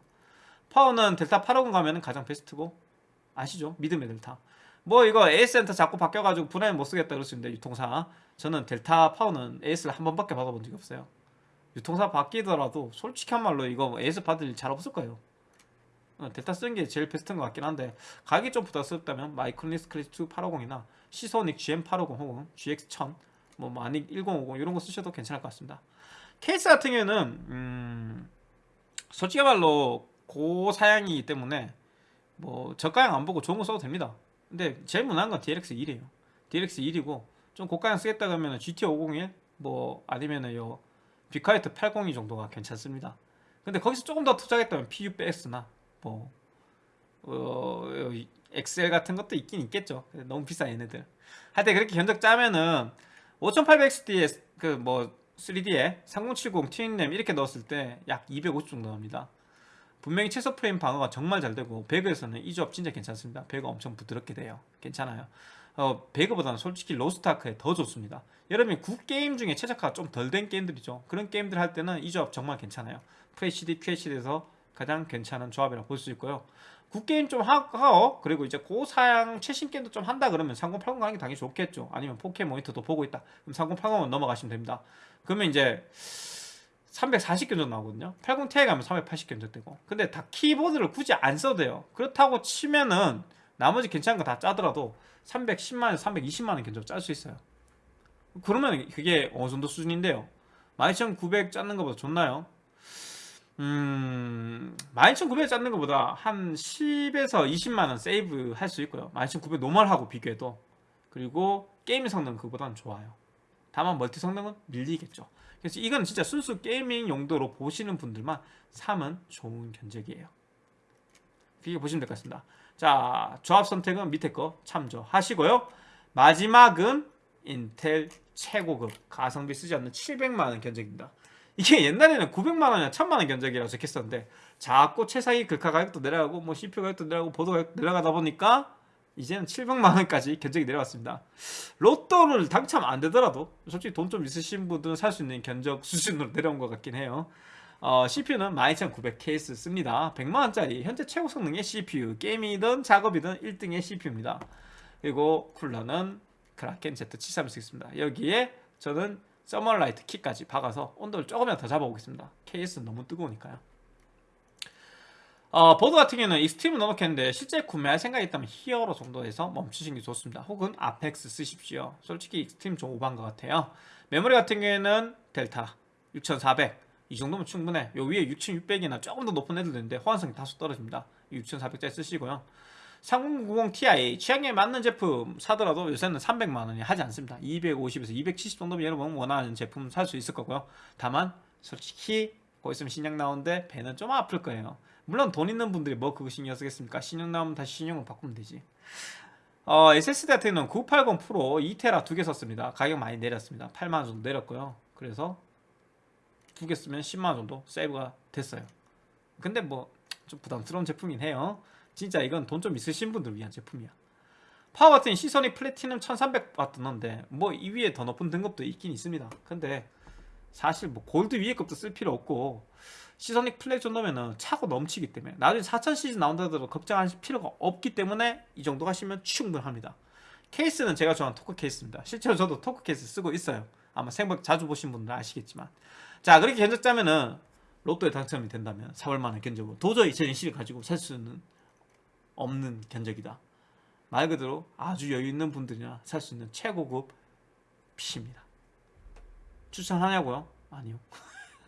파워는 델타 850 가면 가장 베스트고 아시죠? 믿음의 델타. 뭐 이거 AS 센터 자꾸 바뀌어가지고 불안해 못 쓰겠다 그럴 수 있는데 유통사. 저는 델타 파워는 AS를 한 번밖에 받아본 적이 없어요. 유통사 바뀌더라도 솔직히 한 말로 이거 AS 받을 일 잘 없을 거예요. 어, 델타 쓰는 게 제일 베스트인 것 같긴 한데 가격이 좀 부담스럽다면 마이크로니스 크리스 850이나 시소닉 GM850 혹은 GX1000 뭐 마닉 1050 이런 거 쓰셔도 괜찮을 것 같습니다. 케이스 같은 경우에는 음 솔직히 말로 고사양이기 때문에 뭐 저가형 안 보고 좋은 거 써도 됩니다 근데 제일 무난한 건 DLX 1이에요. DLX 1이고 좀 고가형 쓰겠다 그러면 GT 501 뭐 아니면은 요 비카이트 802 정도가 괜찮습니다. 근데 거기서 조금 더 투자했다면 PUBX나 뭐 어, 엑셀 같은 것도 있긴 있겠죠. 너무 비싼 얘네들. 하여튼 그렇게 견적 짜면은 5800XD에 그 뭐 3D에 3070 twin램 이렇게 넣었을 때 약 250 정도 나옵니다 분명히 최소 프레임 방어가 정말 잘 되고 배그에서는 이 조합 진짜 괜찮습니다. 배그 엄청 부드럽게 돼요. 괜찮아요. 어, 배그보다는 솔직히 로스트아크에 더 좋습니다. 여러분이 굿게임 중에 최적화가 좀 덜 된 게임들이죠. 그런 게임들 할 때는 이 조합 정말 괜찮아요. FHD, QHD에서 가장 괜찮은 조합이라고 볼 수 있고요. 굿게임 좀 하고 그리고 이제 고사양 최신 게임도 좀 한다 그러면 3080 가는 게 당연히 좋겠죠. 아니면 4K 모니터도 보고 있다. 그럼 3080은 넘어가시면 됩니다. 그러면 이제 340 견적 나오거든요. 80ti 가면 380 견적 되고. 근데 다 키보드를 굳이 안 써도 돼요. 그렇다고 치면은 나머지 괜찮은 거 다 짜더라도 310만원 320만원 견적 짤 수 있어요. 그러면 그게 어느 정도 수준인데요. 12900 짰는 것보다 좋나요? 음... 12900 짰는 것보다 한 10에서 20만원 세이브 할 수 있고요. 12900 normal하고 비교해도. 그리고 게임 성능 그보다는 좋아요. 다만 멀티 성능은 밀리겠죠 그래서 이건 진짜 순수 gaming 용도로 보시는 분들만 사면 좋은 견적이에요 그렇게 보시면 될 것 같습니다. 자, 조합 선택은 밑에 거 참조하시고요. 마지막은 인텔 최고급 가성비 쓰지 않는 700만원 견적입니다. 이게 옛날에는 900만원이나 1000만원 견적이라고 적혔었는데 자꾸 최상위 글카 가격도 내려가고 뭐 CPU 가격도 내려가고 보드 가격도 내려가다 보니까 이제는 700만 원까지 견적이 내려왔습니다. 로또를 당첨 안 되더라도 솔직히 돈 좀 있으신 분들은 살 수 있는 견적 수준으로 내려온 것 같긴 해요. 어, CPU는 12900K스 씁니다. 100만원짜리 현재 최고 성능의 CPU 게임이든 작업이든 1등의 CPU입니다. 그리고 쿨러는 크라켄 Z731 쓰겠습니다. 여기에 저는 서머라이트 키까지 박아서 온도를 조금이라도 더 잡아보겠습니다. KS는 너무 뜨거우니까요. 어, 보드 같은 경우는 익스트림을 넣어놓겠는데 실제 구매할 생각이 있다면 히어로 정도에서 멈추시는 게 좋습니다. 혹은 아펙스 쓰십시오. 솔직히 익스트림 좀 오버한 것 같아요. 메모리 같은 경우에는 델타 6400 이 정도면 충분해. 요 위에 6600이나 조금 더 높은 애들도 있는데 호환성이 다소 떨어집니다. 6400짜리 쓰시고요. 3090 Ti 취향에 맞는 제품 사더라도 요새는 300만원이 하지 않습니다 250에서 270 정도면 여러분 원하는 제품 살 수 있을 거고요 다만 솔직히 거기 있으면 신형 나오는데 배는 좀 아플 거예요 물론 돈 있는 분들이 뭐 그거 신경 쓰겠습니까? 신형 나오면 다시 신형을 바꾸면 되지. 어, SSD 같은 경우는 980 프로 2테라 두 개 썼습니다. 가격 많이 내렸습니다. 8만원 정도 내렸고요. 그래서 두 개 쓰면 10만원 정도 세이브가 됐어요. 근데 뭐 좀 부담스러운 제품이긴 해요. 진짜 이건 돈 좀 있으신 분들 위한 제품이야. 파워 같은 시소닉 플래티넘 1300W 넣는데 뭐 이 위에 더 높은 등급도 있긴 있습니다. 근데 사실 뭐 골드 위에 것도 쓸 필요 없고 시소닉 플랫 정도면은 차고 넘치기 때문에 나중에 4000 시리즈 나온다 하더라도 걱정하실 필요가 없기 때문에 이 정도 하시면 충분합니다 케이스는 제가 좋아하는 토크 케이스입니다 실제로 저도 토크 케이스 쓰고 있어요 아마 생각 자주 보신 분들은 아시겠지만 자 그렇게 견적자면은 로또에 당첨이 된다면 4월만에 견적으로 도저히 제 인식을 가지고 살 수는 없는 견적이다. 말 그대로 아주 여유 있는 분들이나 살 수 있는 최고급 PC입니다. 추천하냐고요? 아니요.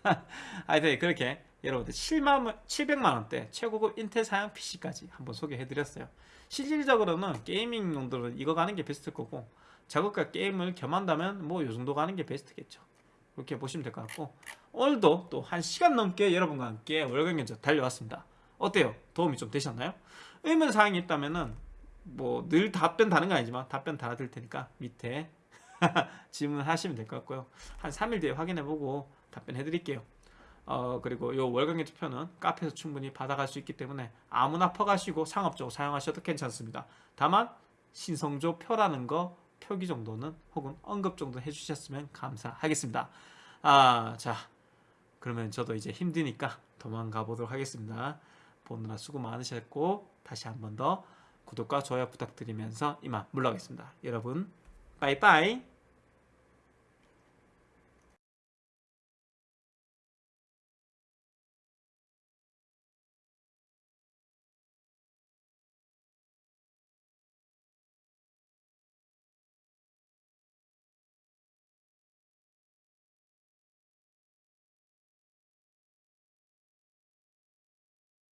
하여튼 그렇게 여러분들 7만, 700만원대 최고급 인텔 사양 PC까지 한번 소개해드렸어요. 실질적으로는 게이밍 용도로 이거 가는 게 베스트일 거고 작업과 게임을 겸한다면 뭐 요 정도 가는 게 베스트겠죠. 그렇게 보시면 될 것 같고 오늘도 또 1시간 넘게 여러분과 함께 월간 견적 달려왔습니다. 어때요? 도움이 좀 되셨나요? 의문 사항이 있다면 은 뭐 늘 답변 다는 거 아니지만 답변 달아드릴 테니까 밑에 질문하시면 될 것 같고요. 한 3일 뒤에 확인해보고 답변해 드릴게요. 어 그리고 요 월간계 투표는 카페에서 충분히 받아갈 수 있기 때문에 아무나 퍼가시고 상업적으로 사용하셔도 괜찮습니다. 다만 신성조 표라는 거 표기 정도는 혹은 언급 정도 해주셨으면 감사하겠습니다. 아 자 그러면 저도 이제 힘드니까 도망가 보도록 하겠습니다. 보느라 수고 많으셨고 다시 한 번 더 구독과 좋아요 부탁드리면서 이만 물러가겠습니다. 여러분 빠이빠이